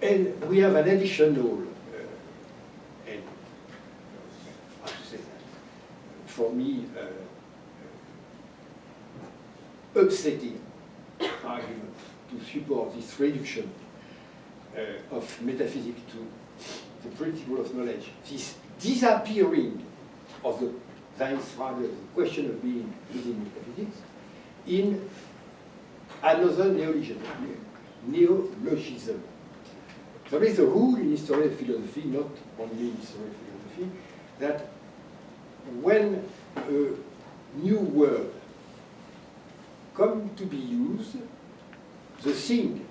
Speaker 2: And we have an additional, uh, and how to say that, for me, uh, uh, upsetting argument to support this reduction uh, of metaphysics to the principle of knowledge, this disappearing of the science Seinsfrage, the question of being within metaphysics, in another neologism, neologism. There is a rule in history of philosophy, not only in history of philosophy, that when a new word come to be used, the thing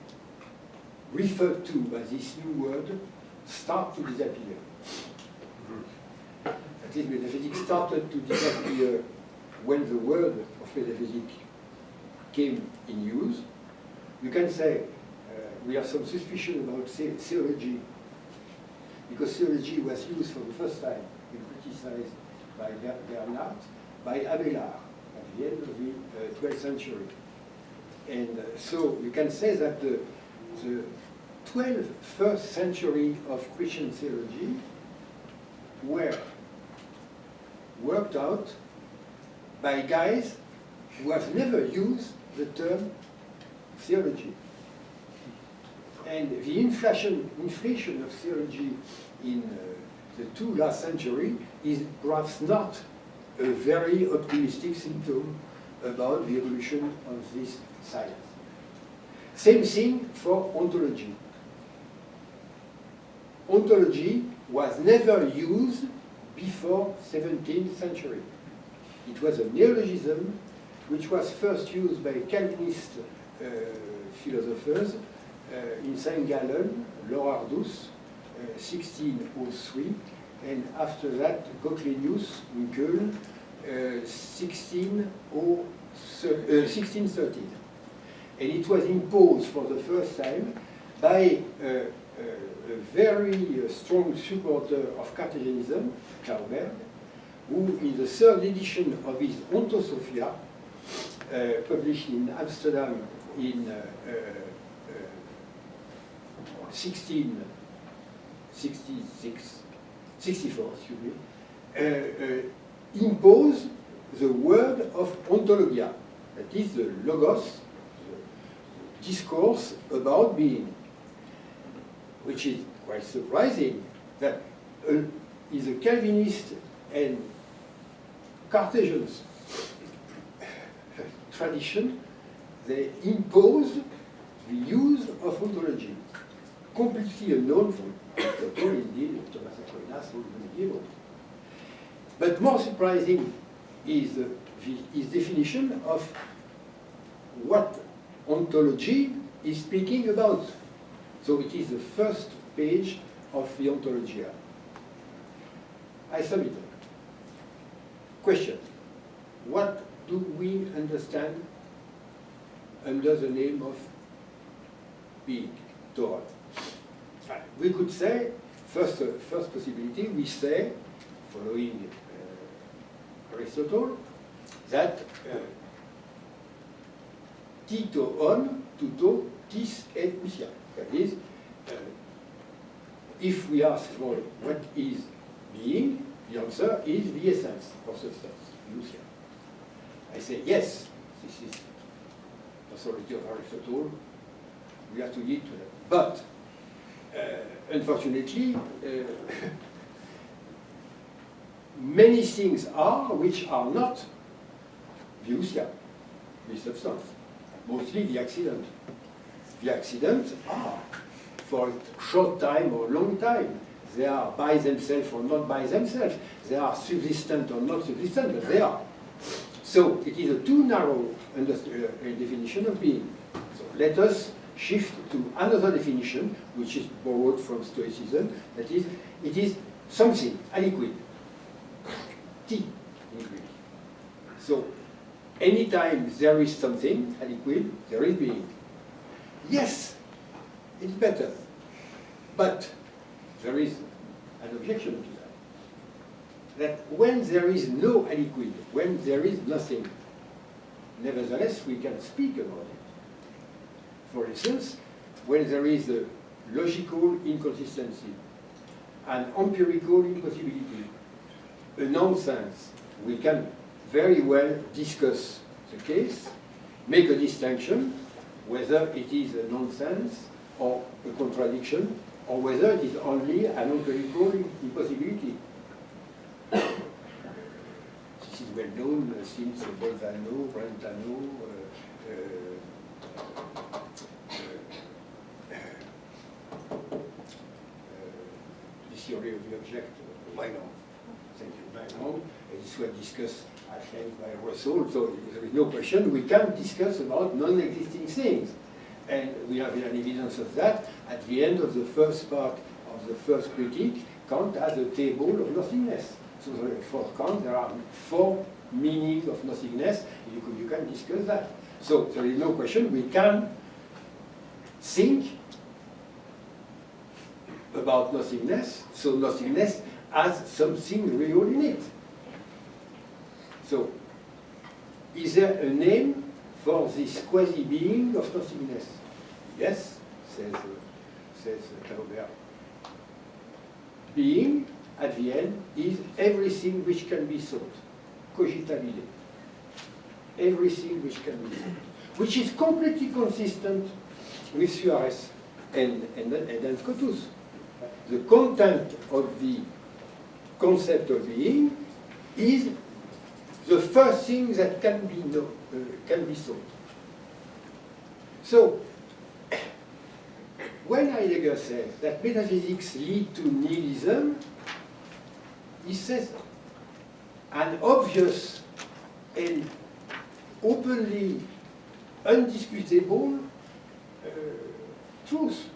Speaker 2: referred to by this new word start to disappear. That is, metaphysics started to disappear when the word of metaphysics came in use. You can say uh, we have some suspicion about the theology, because theology was used for the first time and criticized by Bernard, by Abelard at the end of the uh, 12th century. And uh, so you can say that the, the 12th first century of Christian theology were worked out by guys who have never used the term theology. And the inflation, inflation of theology in uh, the two last century is perhaps not a very optimistic symptom about the evolution of this science. Same thing for ontology. Ontology was never used before 17th century. It was a neologism which was first used by Calvinist uh, philosophers uh, in St. Gallen, Lorhardus, uh, 1603, and after that Goclenius in Köln, 1613. And it was imposed for the first time by a very strong supporter of Cartesianism, Clauberg, who in the third edition of his Ontosophia, uh, published in Amsterdam in uh, uh, 1666, 64, excuse me, uh, uh, impose the word of ontologia, that is the logos, the discourse about being, which is quite surprising that uh, is a Calvinist and Cartesians tradition, they impose the use of ontology, completely unknown from Plato, indeed, Thomas Aquinas, all the medieval. But more surprising is the, his definition of what ontology is speaking about. So it is the first page of the Ontologia. I submit. Question. What do we understand under the name of being, Torah? We could say, first, uh, first possibility, we say, following uh, Aristotle, that uh, tito on, tuto, tis et ousia. That is, uh, if we ask for what is being, the answer is the essence of substance, ousia. I say, yes, this is authority of Aristotle, we have to yield to that. But, uh, unfortunately, uh, many things are which are not viusia, the substance, mostly the accident. The accidents are for a short time or long time. They are by themselves or not by themselves. They are subsistent or not subsistent, but they are. So it is a too narrow uh, definition of being. So let us shift to another definition, which is borrowed from Stoicism, that is, it is something, aliquid. T in Greek. So anytime there is something, aliquid, there is being. Yes, it's better. But there is an objection that. When there is no aliquid, when there is nothing, nevertheless we can speak about it. For instance, when there is a logical inconsistency, an empirical impossibility, a nonsense, we can very well discuss the case, make a distinction, whether it is a nonsense or a contradiction, or whether it is only an empirical impossibility. This is well known uh, since Bolzano, Brentano, uh, uh, the theory of the object, uh, Meinong. Thank you, Meinong. And this was discussed at length by Russell, so there is no question. We can discuss about non-existing things. And we have an evidence of that at the end of the first part of the first critique. Kant has a table of nothingness. So for Kant, there are four meanings of nothingness. You can, you can discuss that. So there is no question. We can think about nothingness. So nothingness has something real in it. So, is there a name for this quasi-being of nothingness? Yes, says, uh, says Clauberg. Being, at the end, is everything which can be thought, cogitabile. Everything which can be thought. Which is completely consistent with Suarez and, and, and. The content of the concept of being is the first thing that can be know, uh, can be thought. So, when Heidegger says that metaphysics lead to nihilism, he says an obvious and openly undisputable uh, truth.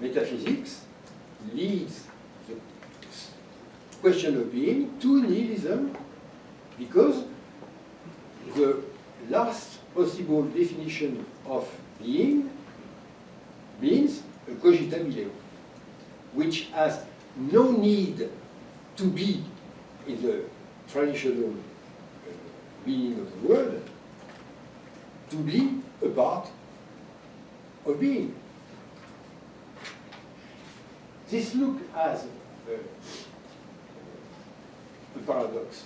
Speaker 2: Metaphysics leads the question of being to nihilism because the last possible definition of being means a cogitabile, which has no need to be in the traditional uh, meaning of the word, to be a part of being. This look as a, paradox,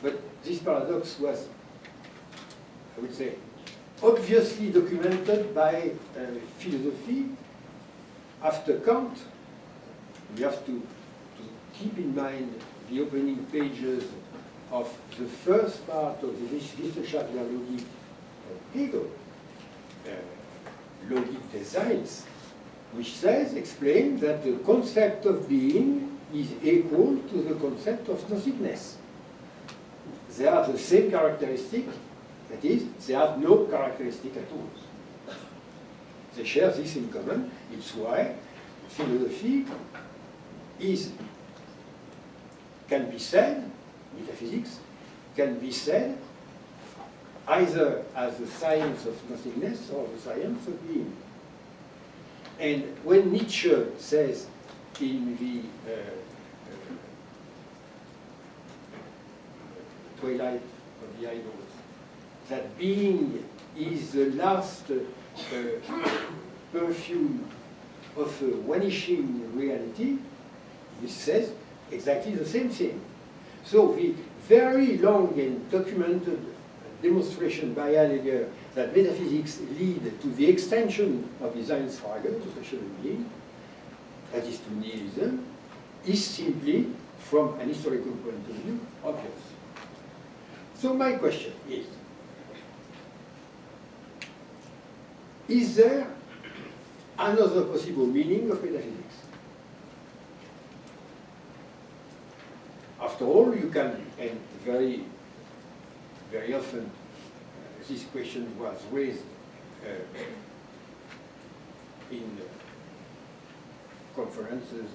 Speaker 2: but this paradox was, I would say, obviously documented by uh, philosophy after Kant. We have to keep in mind the opening pages of the first part of the Wissenschaft Logik of Hegel, uh, Logik des Seins, which says, explains that the concept of being is equal to the concept of nothingness. They are the same characteristic, that is, they have no characteristic at all. They share this in common. It's why philosophy is, can be said, metaphysics, can be said either as the science of nothingness or the science of being. And when Nietzsche says in the uh, uh, Twilight of the Idols that being is the last uh, perfume of a vanishing reality, he says exactly the same thing. So the very long and documented demonstration by Heidegger that metaphysics lead to the extension of the Seinsfrage, to of being, that is to nihilism, is simply, from an historical point of view, obvious. So my question is, is there another possible meaning of metaphysics. After all, you can, and very, very often, uh, this question was raised uh, in conferences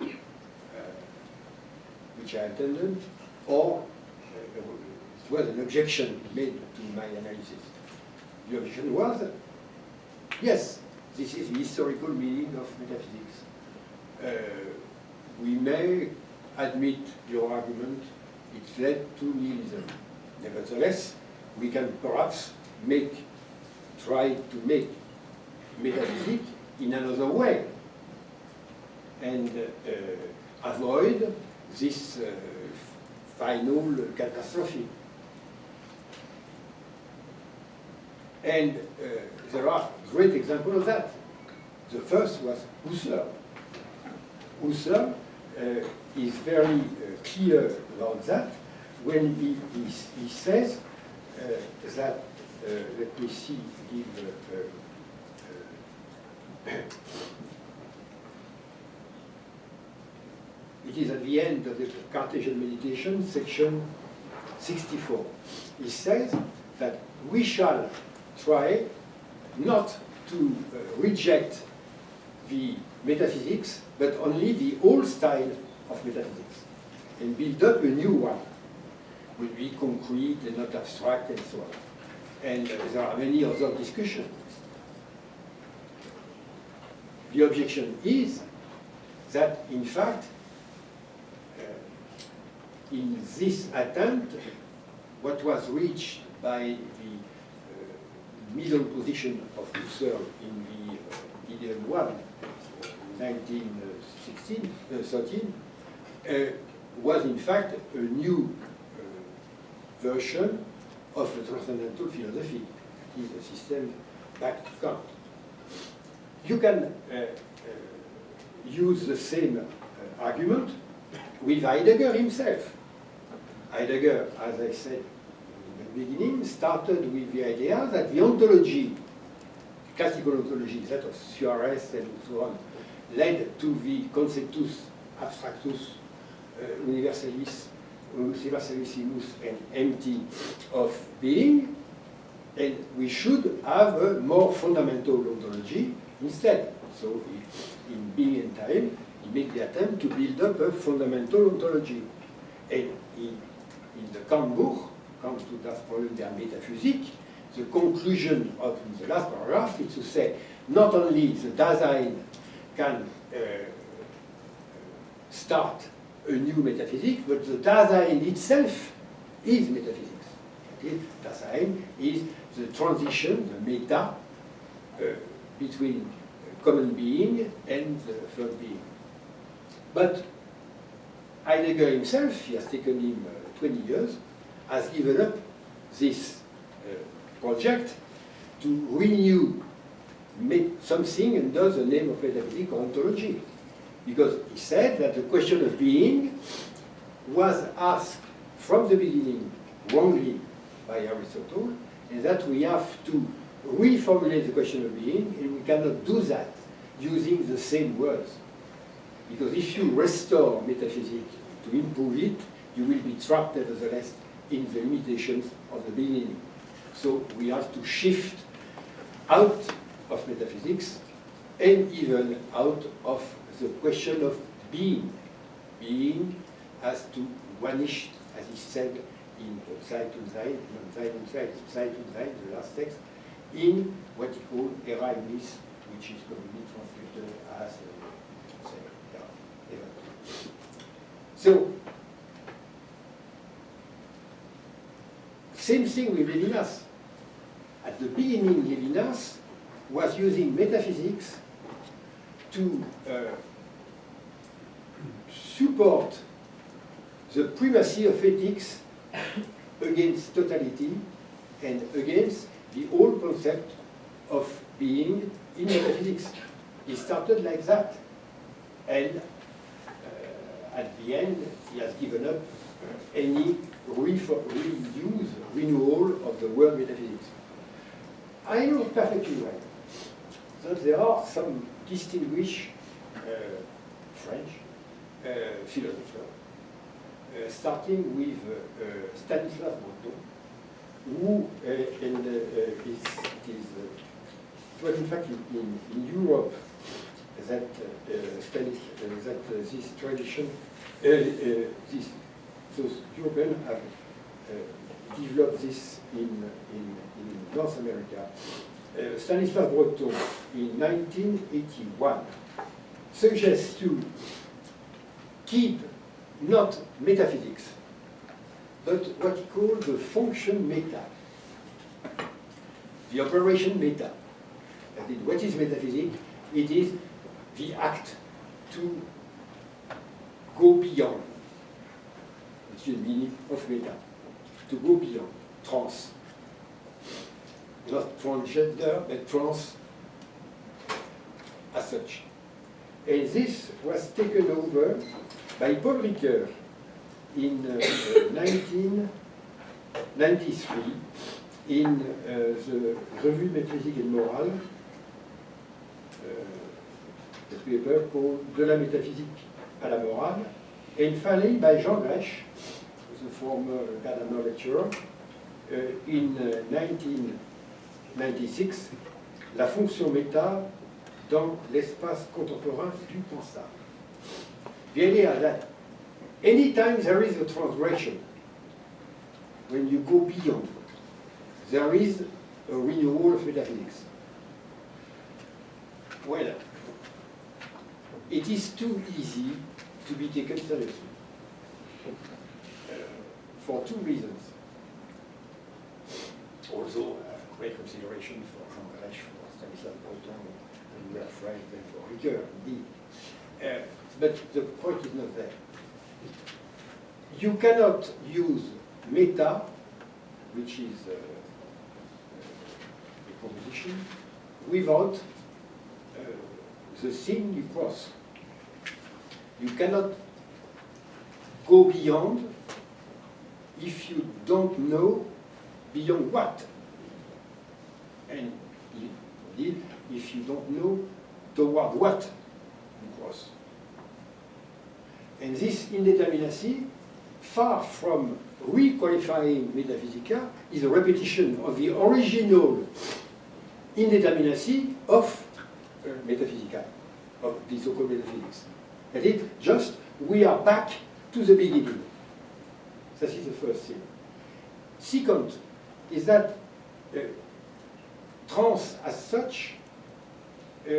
Speaker 2: uh, which I attended, or uh, it was an objection made to my analysis. The objection was, yes, this is the historical meaning of metaphysics. Uh, we may admit your argument, it's led to nihilism. Nevertheless, we can perhaps make, try to make metaphysics in another way and uh, avoid this uh, final catastrophe. And uh, there are great examples of that. The first was Husserl. Husserl is very uh, clear about that when he, he, he says uh, that, uh, let me see, give, uh, uh, it is at the end of the Cartesian meditation, section 64. He says that we shall try not to uh, reject the metaphysics, but only the old style of metaphysics, and build up a new one, will be concrete and not abstract and so on. And uh, there are many other discussions. The objection is that, in fact, uh, in this attempt, what was reached by the uh, middle position of Husserl in the uh, Ideal One, 1916, uh, 13, uh, was in fact a new uh, version of the transcendental philosophy. It is a system back to Kant. You can uh, use the same argument with Heidegger himself. Heidegger, as I said in the beginning, started with the idea that the ontology, classical ontology, that of Suarez and so on, led to the conceptus abstractus uh, universalis, universalissimus and empty of being, and we should have a more fundamental ontology instead. So in being and time, he made the attempt to build up a fundamental ontology. And in, the Kant to das Problem der Metaphysik, the conclusion of the last paragraph is to say not only the Dasein can uh, start a new metaphysics, but the Dasein itself is metaphysics. Okay? Dasein is the transition, the meta, uh, between common being and the third being. But Heidegger himself, he has taken him uh, 20 years, has given up this uh, project to renew something under the name of metaphysical ontology. Because he said that the question of being was asked from the beginning wrongly by Aristotle, and that we have to reformulate the question of being, and we cannot do that using the same words. Because if you restore metaphysics to improve it, you will be trapped nevertheless in the limitations of the beginning. So we have to shift out of metaphysics and even out of the question of being. Being has to vanish, as he said in Zeit und Sein, Zeit und Zeit, Zeit und Sein, the last text, in what he called era which is commonly translated as uh, So, same thing with Levinas. At the beginning, Levinas was using metaphysics to uh, support the primacy of ethics against totality and against the old concept of being in metaphysics. He started like that. And uh, at the end, he has given up any reuse, renewal of the word metaphysics. I know perfectly well there are some distinguished uh, French uh, philosophers, uh, starting with Stanislas Breton, who, is, is, in fact in, in, in Europe that uh, uh, that uh, this tradition, this, those Europeans have developed this in, in, in North America. Uh, Stanislas Breton in 1981 suggests to keep not metaphysics, but what he called the function meta, the operation meta. That is, what is metaphysics? It is the act to go beyond, which is the meaning of meta, to go beyond, trans. Not transgender, but trans as such. And this was taken over by Paul Ricoeur in uh, uh, 1993 in uh, the Revue Métaphysique et Morale, uh, a paper called De la métaphysique à la morale, and finally by Jean Grèche, the former Gadamer lecturer, in uh, 1996, La fonction méta dans l'espace contemporain du pensable. The idea that anytime there is a transgression, when you go beyond, there is a renewal of metaphysics. Well, it is too easy to be taken seriously. Uh, for two reasons. Also, uh, consideration for Jean Greisch, for Stanislas Breton, and we are and for Ricoeur, indeed. Uh, but the point is not there. You cannot use meta, which is uh, a proposition, without uh, the thing you cross. You cannot go beyond if you don't know beyond what. And indeed, if you don't know toward what you cross. And this indeterminacy, far from requalifying Metaphysica, is a repetition of the original indeterminacy of uh, Metaphysica, of the so-called metaphysics. That is, just we are back to the beginning. That is the first thing. Second is that uh, trans as such, uh,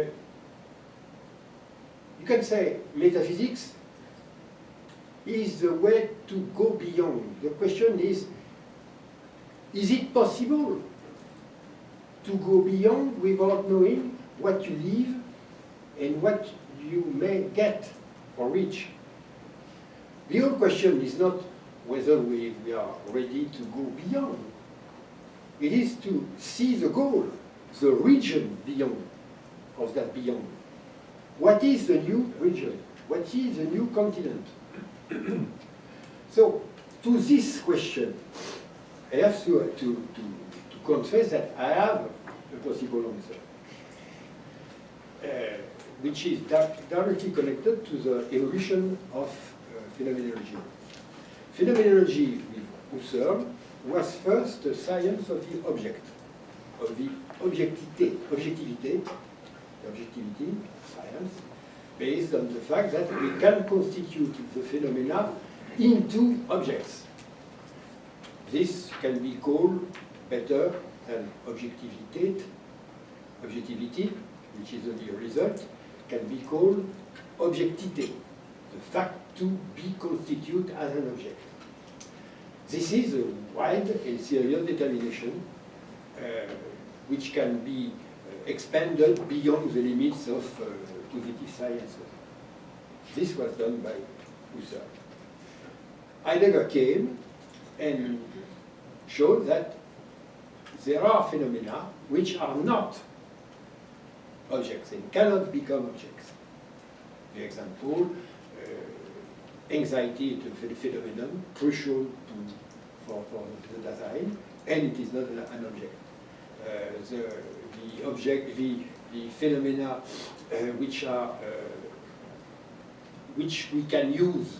Speaker 2: you can say metaphysics is the way to go beyond. The question is, is it possible to go beyond without knowing what you leave and what you may get or reach? The whole question is not whether we, we are ready to go beyond. It is to see the goal, the region beyond, of that beyond. What is the new region? What is the new continent? so, to this question, I have to, to, to, to confess that I have a possible answer, uh, which is directly connected to the evolution of uh, phenomenology. Phenomenology with Husserl was first the science of the object, objectivité, objectivité, objectivity, science, based on the fact that we can constitute the phenomena into objects. This can be called better than objectivity, objectivity, which is only a result, can be called objectité, the fact to be constituted as an object. This is a wide and serious determination which can be uh, expanded beyond the limits of uh, positive sciences. This was done by Husserl. Heidegger came and showed that there are phenomena which are not objects and cannot become objects. The example, uh, anxiety is a phenomenon crucial to, for, for the Dasein, and it is not an object. Uh, the, the object, the, the phenomena uh, which are, uh, which we can use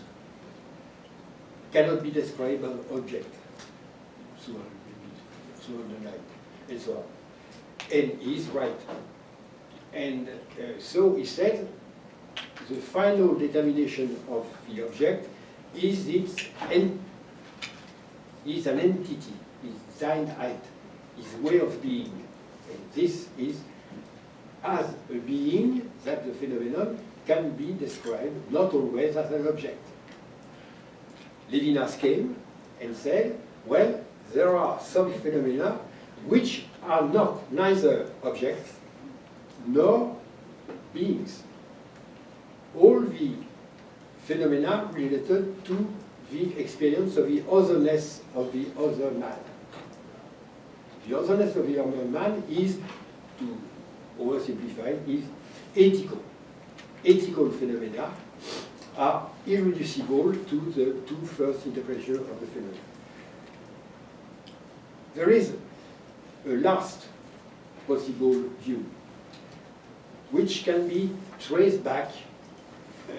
Speaker 2: cannot be described by object the- throughout the night, and so on. And he's right. And uh, so he said, the final determination of the object is its en- is an entity, is Seiendheit, is way of being. And this is as a being that the phenomenon can be described not always as an object. Levinas came and said, well, there are some phenomena which are not neither objects nor beings. All the phenomena related to the experience of the otherness of the other man. The otherness of the other man is, to oversimplify, is ethical. Ethical phenomena are irreducible to the two first interpretations of the phenomenon. There is a last possible view, which can be traced back uh,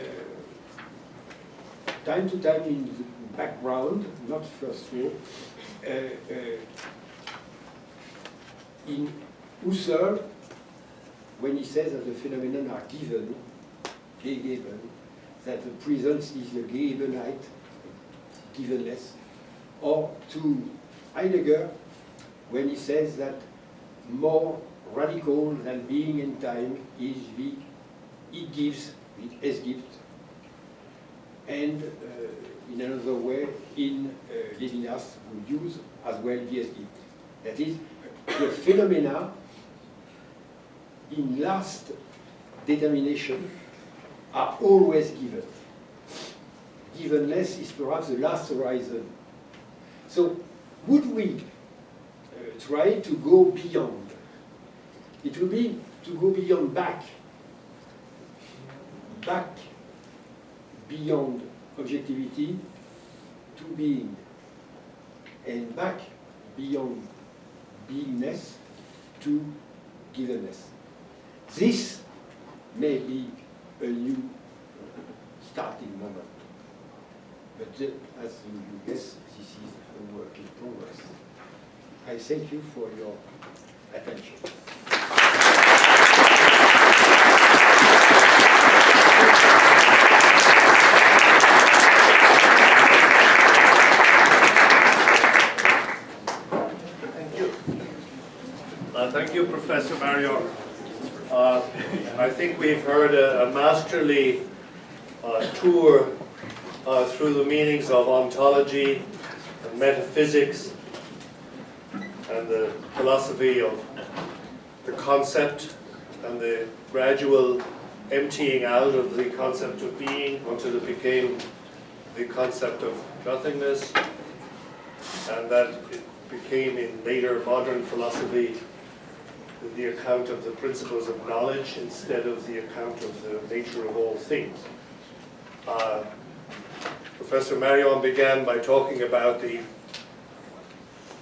Speaker 2: time to time in the background, not first row, uh, uh, in Husserl, when he says that the phenomena are given, gegeben, that the presence is the Gegebenheit, givenness, or to Heidegger, when he says that more radical than being in time is the it gives, it es and uh, in another way, in uh, Levinas, we use as well the es gibt. That is, the phenomena in last determination are always given. Givenness is perhaps the last horizon. So, would we uh, try to go beyond? It would be to go beyond back, back beyond objectivity to being, and back beyond beingness to givenness. This may be a new starting moment. But uh, as you guess, this is a work in progress. I thank you for your attention.
Speaker 1: Thank you, Professor Marion. Uh, I think we've heard a a masterly uh, tour uh, through the meanings of ontology and metaphysics and the philosophy of the concept and the gradual emptying out of the concept of being until it became the concept of nothingness and that it became in later modern philosophy the account of the principles of knowledge instead of the account of the nature of all things. Uh, Professor Marion began by talking about the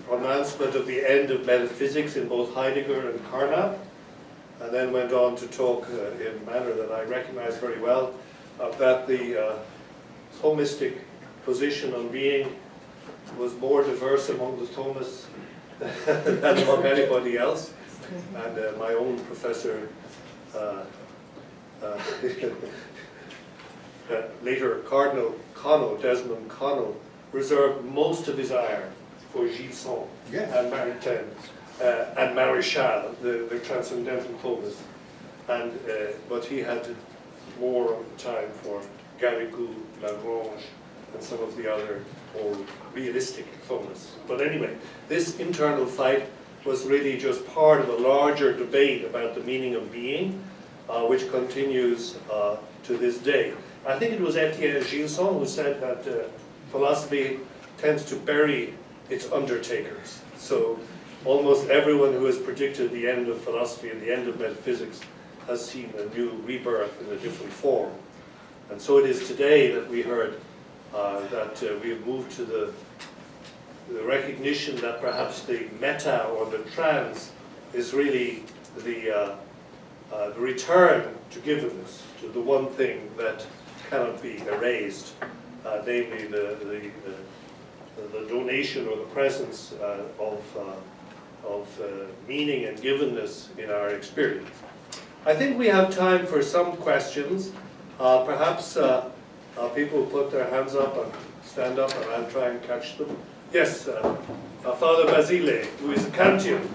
Speaker 1: pronouncement of the end of metaphysics in both Heidegger and Carnap, and then went on to talk uh, in a manner that I recognize very well about the uh, Thomistic position on being was more diverse among the Thomists than among anybody else. And uh, my own professor, uh, uh, uh, later Cardinal Connell, Desmond Connell, reserved most of his ire for Gilson
Speaker 2: Yes.
Speaker 1: and Maritain uh, and Maréchal, the, the transcendental Thomist. And, uh, but he had more of the time for Garrigou, Lagrange, and some of the other more realistic Thomists. But anyway, this internal fight was really just part of a larger debate about the meaning of being, uh, which continues uh, to this day. I think it was Etienne Gilson who said that uh, philosophy tends to bury its undertakers. So almost everyone who has predicted the end of philosophy and the end of metaphysics has seen a new rebirth in a different form. And so it is today that we heard uh, that uh, we have moved to the, the recognition that perhaps the meta or the trans is really the, uh, uh, the return to givenness, to the one thing that cannot be erased, uh, namely the, the, the, the donation or the presence uh, of, uh, of uh, meaning and givenness in our experience. I think we have time for some questions. Perhaps people put their hands up and stand up and I'll try and catch them. Yes, uh, uh, Father Basile, who is a Kantian,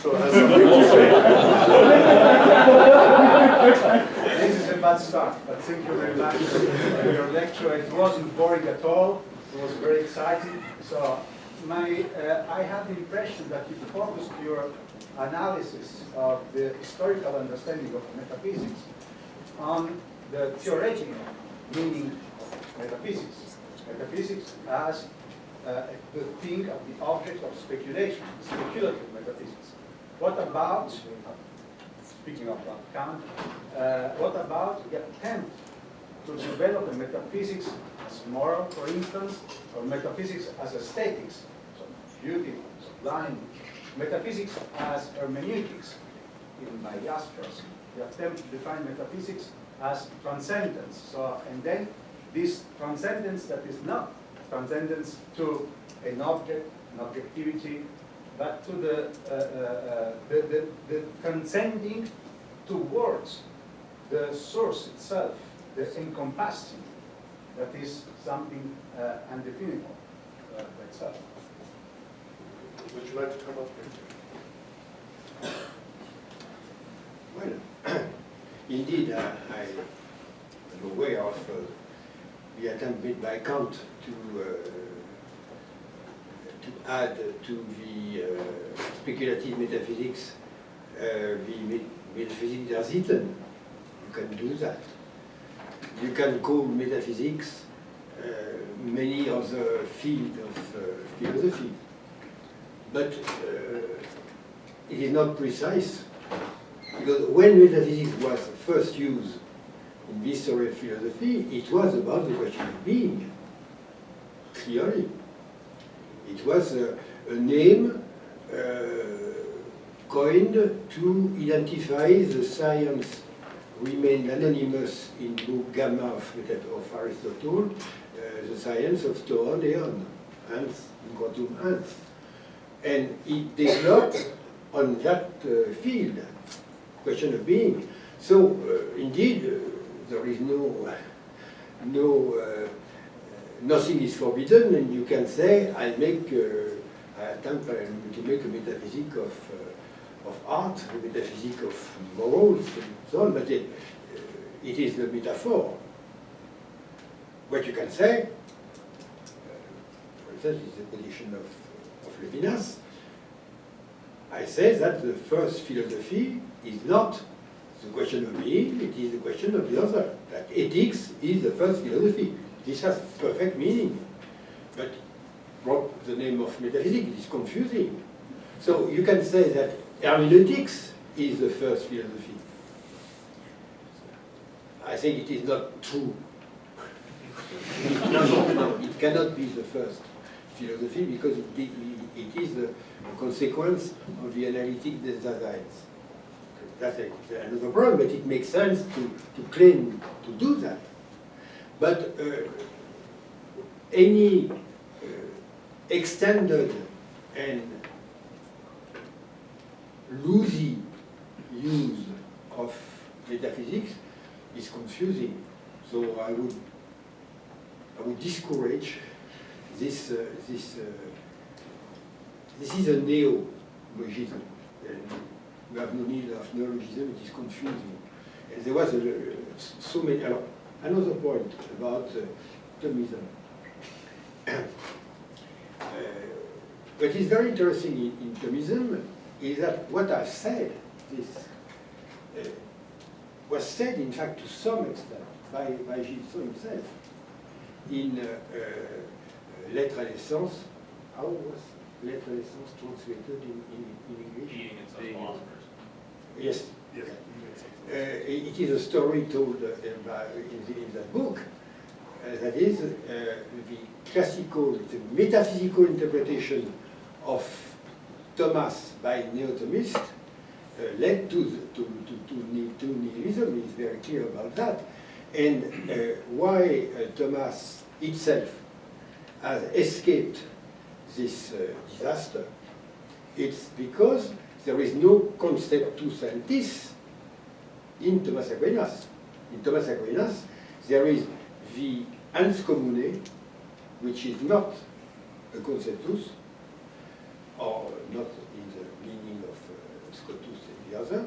Speaker 1: so has something to say.
Speaker 3: This is a bad start, but thank you very much for your lecture. It wasn't boring at all. It was very exciting. So my, uh, I had the impression that you focused your analysis of the historical understanding of metaphysics on the theoretical meaning of metaphysics. Metaphysics as the thing of the object of speculation, speculative metaphysics. What about, speaking of Kant, uh, what about the attempt to develop a metaphysics as moral, for instance, or metaphysics as aesthetics, so beauty, sublime, metaphysics as hermeneutics, even by Jaspers, the attempt to define metaphysics as transcendence. So, and then this transcendence that is not transcendence to an object, an objectivity, but to the, uh, uh, uh, the, the, the transcending towards the source itself, the encompassing, that is something uh, undefinable uh, by itself.
Speaker 1: Would you like to come up here?
Speaker 2: Well, indeed, uh, I am aware of uh, the attempt made by Kant to, uh, to add to the uh, speculative metaphysics uh, the met- metaphysics der Sitten. You can do that. You can call metaphysics many other fields of philosophy. But it is not precise because when metaphysics was first used in of philosophy, it was about the question of being, clearly. It was a, a name uh, coined to identify the science remained anonymous in book Gamma of, of Aristotle, uh, the science of Toon Eon, ants. And it developed on that uh, field, question of being. So uh, indeed, uh, there is no, no, uh, nothing is forbidden, and you can say, I make, uh, I attempt uh, to make a metaphysic of, uh, of art, a metaphysic of morals, and so on, but it, uh, it is the metaphor. What you can say, uh, for instance, is the position of, of Levinas, I say that the first philosophy is not the question of being, it is the question of the other. That ethics is the first philosophy. This has perfect meaning. But what the name of metaphysics is confusing. So you can say that hermeneutics is the first philosophy. I think it is not true. no, no, no, it cannot be the first philosophy because it, it, is a, a consequence of the analytic designs. That's a- another problem, but it makes sense to, to claim to do that. But uh, any uh, extended and loosey use of metaphysics is confusing. So I would, I would discourage this, uh, this, uh, this is a neologism. We have no need of neologism, it is confusing. And there was a, so many, another point about uh, Thomism. Uh, what is very interesting in, in Thomism is that what I've said, this, uh, was said in fact to some extent by, by Gilson himself in uh, uh, L'être et l'essence. How was L'être et l'essence translated in, in, in English?
Speaker 4: Being.
Speaker 2: Yes.
Speaker 1: Yes.
Speaker 2: Uh, it is a story told uh, by, in, the, in that book. Uh, that is uh, the classical, the metaphysical interpretation of Thomas by Neo-Thomist uh, led to, the, to, to, to, to nihilism is very clear about that. And uh, why uh, Thomas itself has escaped this uh, disaster, it's because there is no conceptus entis in Thomas Aquinas. In Thomas Aquinas, there is the ens commune, which is not a conceptus, or not in the meaning of uh, Scotus and the other,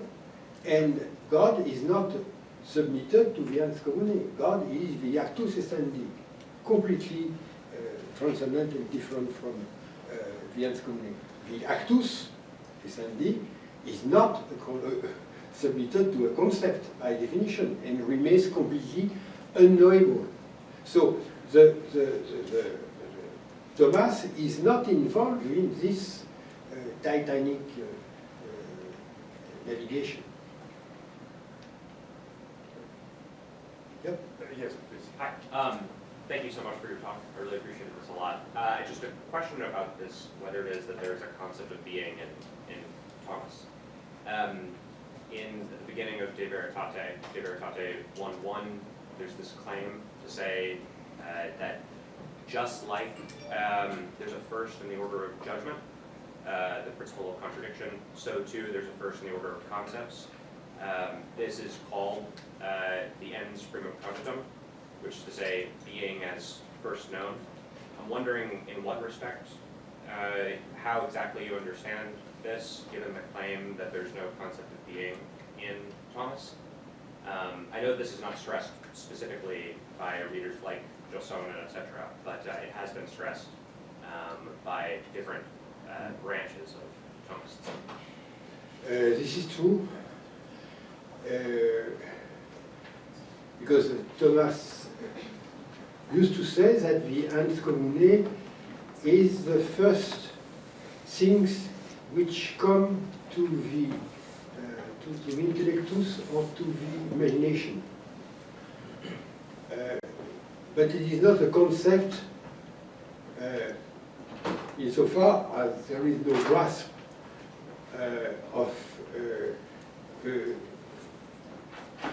Speaker 2: and God is not submitted to the ens commune. God is the actus essendi, completely uh, transcendent and different from uh, the ens commune. The actus essendi is not uh, submitted to a concept by definition and remains completely unknowable. So the, the, the, the, Thomas is not involved in this uh, Titanic uh, uh, navigation. Yep.
Speaker 1: Yes, please.
Speaker 4: Hi, um, thank you so much for your talk. I really appreciated this a lot. Uh, just a question about this, whether it is that there's a concept of being in, in Thomas. Um, in the beginning of De Veritate, De Veritate 1.1, there's this claim to say uh, that just like um, there's a first in the order of judgment, uh, the principle of contradiction, so too there's a first in the order of concepts. Um, this is called uh, the ens primum cognitum, which is to say being as first known. I'm wondering in what respect, uh, how exactly you understand this, given the claim that there's no concept of being in Thomas. Um, I know this is not stressed specifically by readers like Gilson and et cetera, but uh, it has been stressed um, by different uh, branches of Thomists.
Speaker 2: Uh, this is true. Uh, because Thomas used to say that the ens commune is the first things which come to the, uh, to, the intellectus or to the imagination. Uh, but it is not a concept uh, insofar as there is no grasp uh, of uh,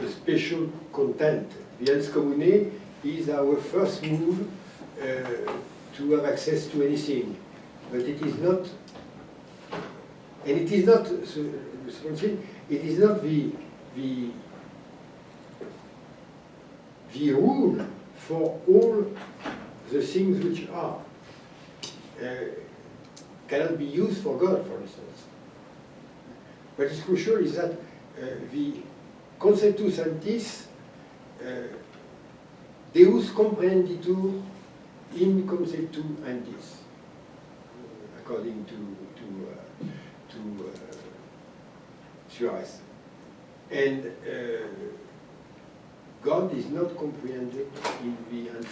Speaker 2: a special content. The ens commune is our first move uh, to have access to anything, but it is not, and it is not, it is not the, the, the rule for all the things which are. Uh, cannot be used for God, for instance. What is crucial is that uh, the conceptus entis uh, Deus comprehenditur in conceptu entis, according to to uh, to uh, Suarez. And uh, God is not comprehended in the ens.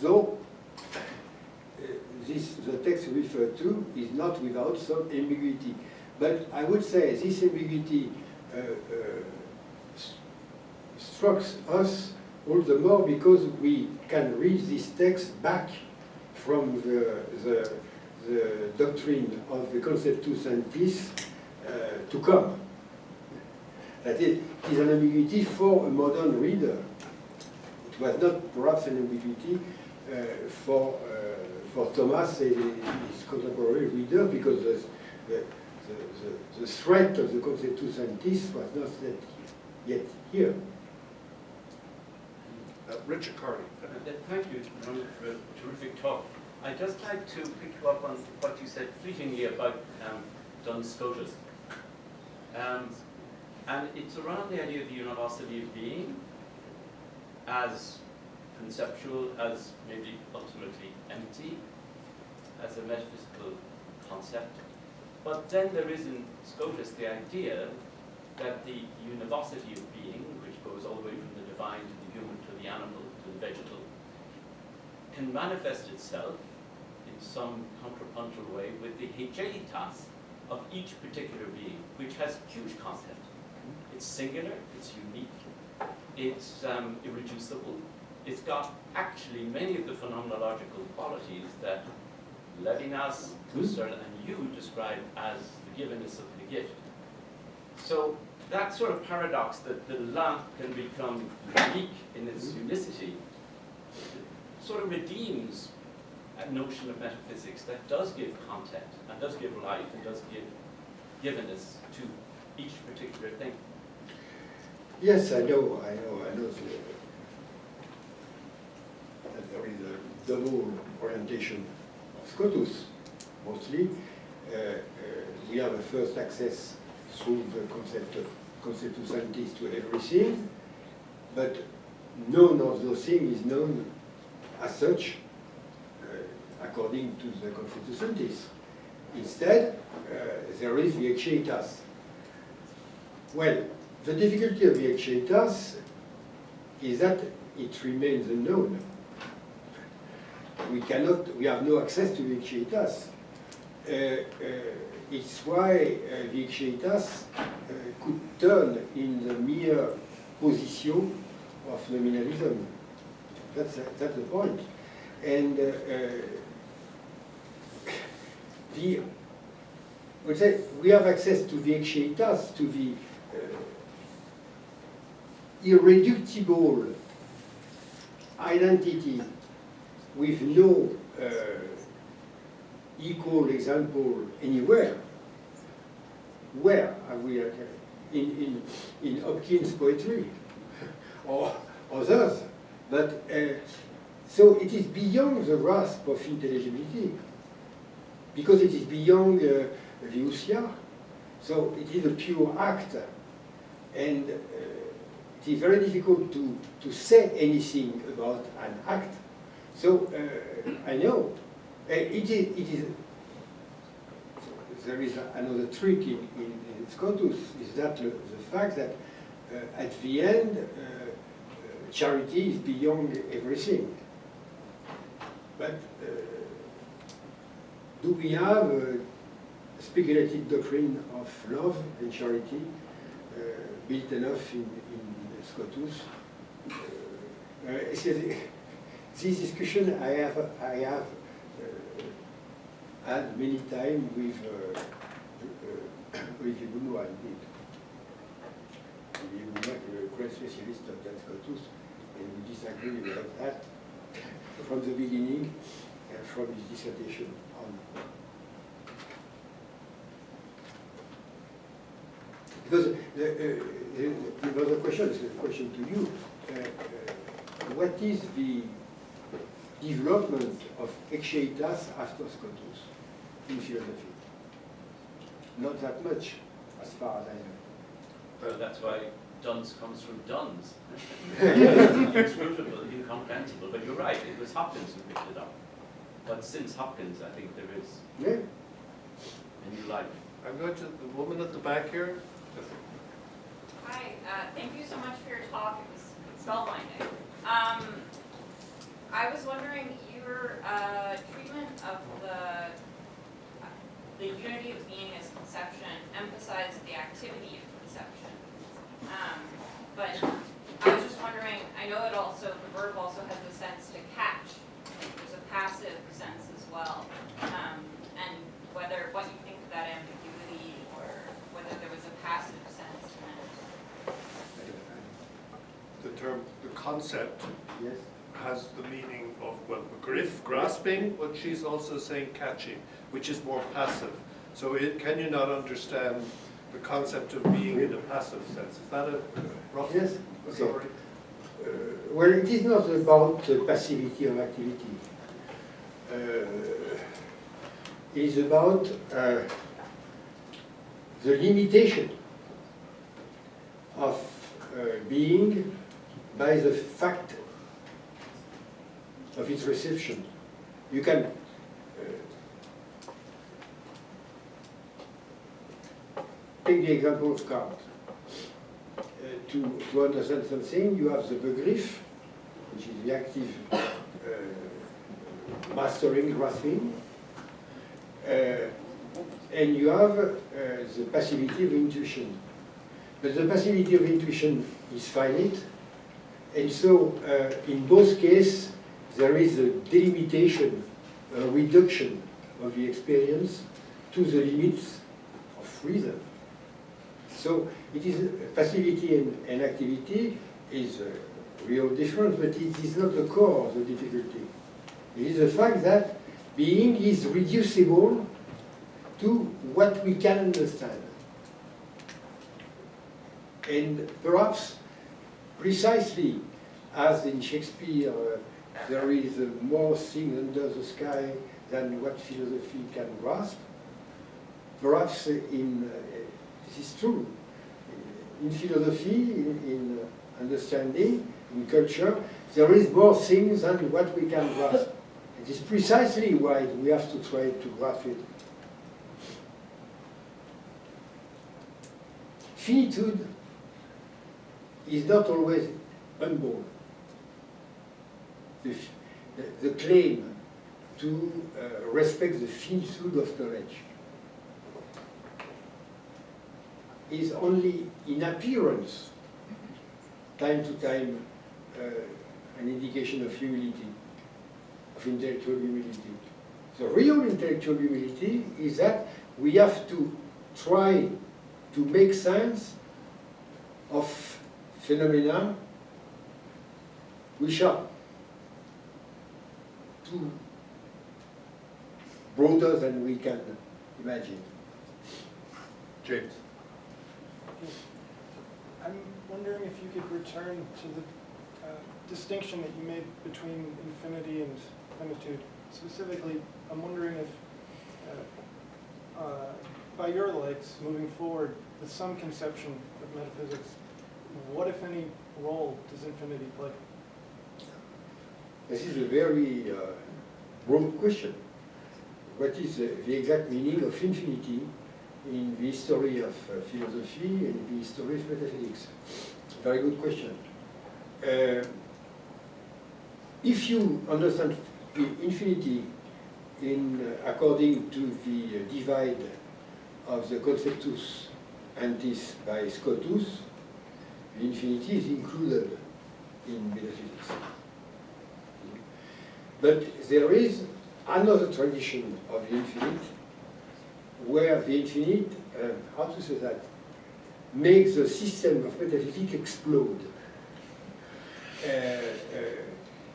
Speaker 2: Though uh, this, the text referred to is not without some ambiguity. But I would say this ambiguity uh, uh, s- strikes us all the more because we can read this text back from the, the, the doctrine of the conceptus entis uh, to come. That is, it is an ambiguity for a modern reader. It was not perhaps an ambiguity uh, for, uh, for Thomas and his contemporary reader because the, the, the, the threat of the conceptus entis was not yet, yet here.
Speaker 1: Uh, Richard Kearney.
Speaker 5: Uh, Thank you, for a terrific talk. I'd just like to pick you up on what you said fleetingly about um, Duns Scotus. Um, and it's around the idea of the universality of being as conceptual, as maybe ultimately empty, as a metaphysical concept. But then there is in Scotus the idea that the universality of being, which goes all the way from the divine to the human to the animal to the vegetal, can manifest itself some contrapuntal way with the haecceitas of each particular being, which has huge content. It's singular, it's unique, it's um, irreducible, it's got actually many of the phenomenological qualities that Levinas Husserl, and you describe as the givenness of the gift. So that sort of paradox that the lamp can become unique in its unicity sort of redeems a notion of metaphysics that does give content and does give life and does give givenness to each particular thing.
Speaker 2: Yes, I know, I know, I know that there is a double orientation of Scotus, mostly. Uh, uh, We have a first access through the concept of conceptus entis to everything, but none of those things is known as such according to the antis. Instead, uh, there is the haecceitas. Well, the difficulty of the haecceitas is that it remains unknown. We cannot, we have no access to the haecceitas. Uh, uh, it's why uh, the haecceitas uh, could turn in the mere position of nominalism. That's, that's the point. And uh, uh, the, we say we have access to the haecceitas, to the uh, irreducible identity with no uh, equal example anywhere. Where are we? at? In, in, in Hopkins' poetry or others. But uh, so it is beyond the grasp of intelligibility because it is beyond uh, the ousia. So it is a pure act. And uh, it is very difficult to, to say anything about an act. So uh, I know. Uh, it is, it is, there is another trick in, in, in Scotus, is that the, the fact that uh, at the end, uh, uh, charity is beyond everything. But uh, do we have a speculative doctrine of love and charity uh, built enough in, in Scotus? Uh, uh, this discussion I have, I have had many times with uh, Olivier Bounois indeed. Olivier Bounois is a great specialist of that Scotus, and we disagree about that from the beginning, uh, from his dissertation on. Because the, uh, the, the other question is a question to you. Uh, uh, what is the development of Haecceitas after Scotus in philosophy? Not that much, as far as I know.
Speaker 5: Well, that's why Duns comes from Duns. Inscrutable, incomprehensible, but you're right, it was Hopkins who picked it up. But since Hopkins, I think there is
Speaker 2: Yeah?
Speaker 5: a new life.
Speaker 1: I'm going to the woman at the back here.
Speaker 6: Hi, uh, thank you so much for your talk, it was spellbinding. Um, I was wondering, your uh, treatment of the, the unity of being as conception emphasized the activity of conception. Um, But I was just wondering, I know it also, the verb also has the sense to catch, there's a passive sense as well. Um, And whether, what you think of that ambiguity, or whether there was a passive sense meant.
Speaker 1: The term, the concept
Speaker 2: Yes?
Speaker 1: has the meaning of, well, griff, grasping, but she's also saying catching, which is more passive. So it, can you not understand the concept of being in a passive sense? Is that a rough
Speaker 2: Yes, okay. Well, it is not about the passivity of activity. Uh, It is about uh, the limitation of uh, being by the fact of its reception. You can uh, take the example of Kant. To, to understand something, you have the begriff, which is the active uh, mastering, grasping, uh, and you have uh, the passivity of intuition. But the passivity of intuition is finite, and so uh, in both cases, there is a delimitation, a reduction of the experience to the limits of reason. So it is passivity and, and activity is a real difference, but it is not the core of the difficulty. It is the fact that being is reducible to what we can understand. And perhaps precisely as in Shakespeare, uh, there is uh, more thing under the sky than what philosophy can grasp, perhaps uh, in, uh, this is true. In philosophy, in, in uh, understanding, in culture, there is more things than what we can grasp. It is precisely why we have to try to grasp it. Finitude is not always humble. The, the- claim to uh, respect the finitude of knowledge is only in appearance, time to time, uh, an indication of humility, of intellectual humility. The real intellectual humility is that we have to try to make sense of phenomena which are too broader than we can imagine.
Speaker 1: James.
Speaker 7: Wondering if you could return to the uh, distinction that you made between infinity and finitude. Specifically, I'm wondering if, uh, uh, by your lights, moving forward, with some conception of metaphysics, what, if any, role does infinity play?
Speaker 2: This is a very uh, broad question. What is the exact meaning of infinity in the history of uh, philosophy and the history of metaphysics? Very good question. Uh, if you understand infinity in, uh, according to the uh, divide of the conceptus entis by scotus, the infinity is included in metaphysics. But there is another tradition of the infinite, where the infinite, uh, how to say that, makes the system of metaphysics explode. Uh, uh,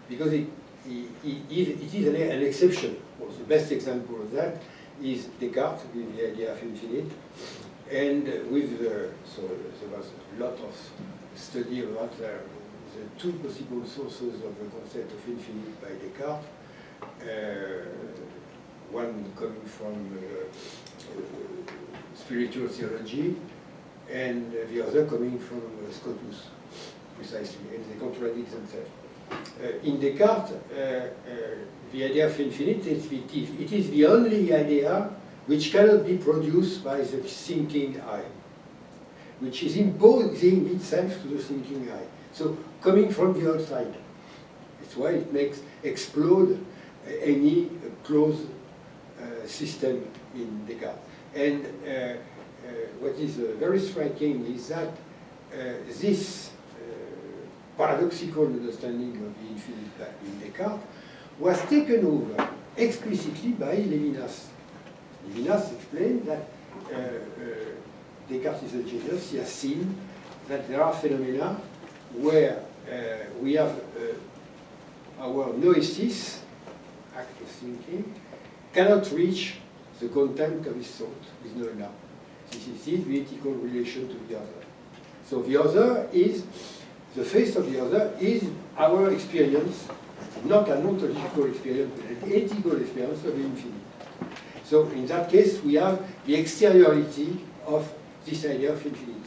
Speaker 2: because it, it, it, is an, exception. Well, the best example of that is Descartes with the idea of infinite, and with the, so there was a lot of study about uh, the two possible sources of the concept of infinite by Descartes. One coming from uh, uh, spiritual theology, and the other coming from uh, Scotus, precisely, and they contradict themselves. In Descartes, the idea of infinite is is, it is the only idea which cannot be produced by the thinking I, which is imposing itself to the thinking I. So coming from the outside. That's why it makes explode any closed uh, system in Descartes. And uh, uh, what is uh, very striking is that uh, this uh, paradoxical understanding of the infinite in Descartes was taken over explicitly by Levinas. Levinas explained that uh, uh, Descartes is a genius, he has seen that there are phenomena where uh, we have uh, our noesis, act of thinking, cannot reach the content of his thought with no doubt. This is the ethical relation to the other. So the other is, the face of the other is our experience, not an ontological experience, but an ethical experience of the infinite. So in that case, we have the exteriority of this idea of infinite.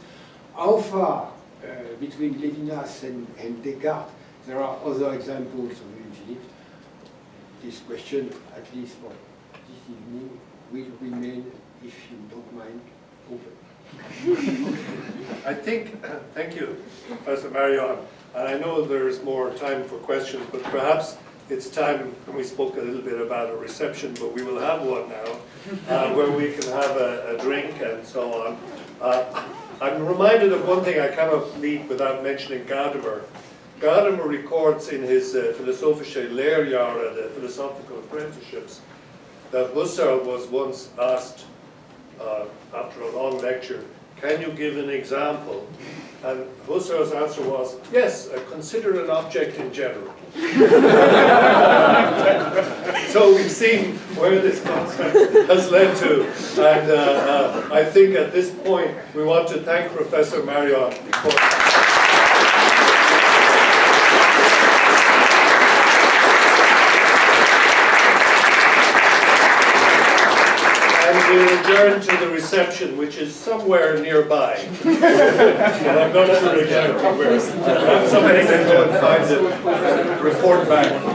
Speaker 2: How far uh, between Levinas and, and Descartes there are other examples of infinite? This question, at least for evening, will remain, if you don't mind, open.
Speaker 1: I think, thank you, Professor Marion. And I know there's more time for questions, but perhaps it's time, and we spoke a little bit about a reception, but we will have one now, uh, where we can have a, a drink and so on. Uh, I'm reminded of one thing I cannot leave without mentioning Gadamer. Gadamer records in his uh, Philosophische Lehrjahre, the philosophical apprenticeships, that Husserl was once asked, uh, after a long lecture, can you give an example? And Husserl's answer was, yes, consider an object in general. So we've seen where this concept has led to. And uh, uh, I think at this point, we want to thank Professor Marion for We'll adjourn to the reception, which is somewhere nearby. I'm not sure exactly where. Somebody can go and find it, report back.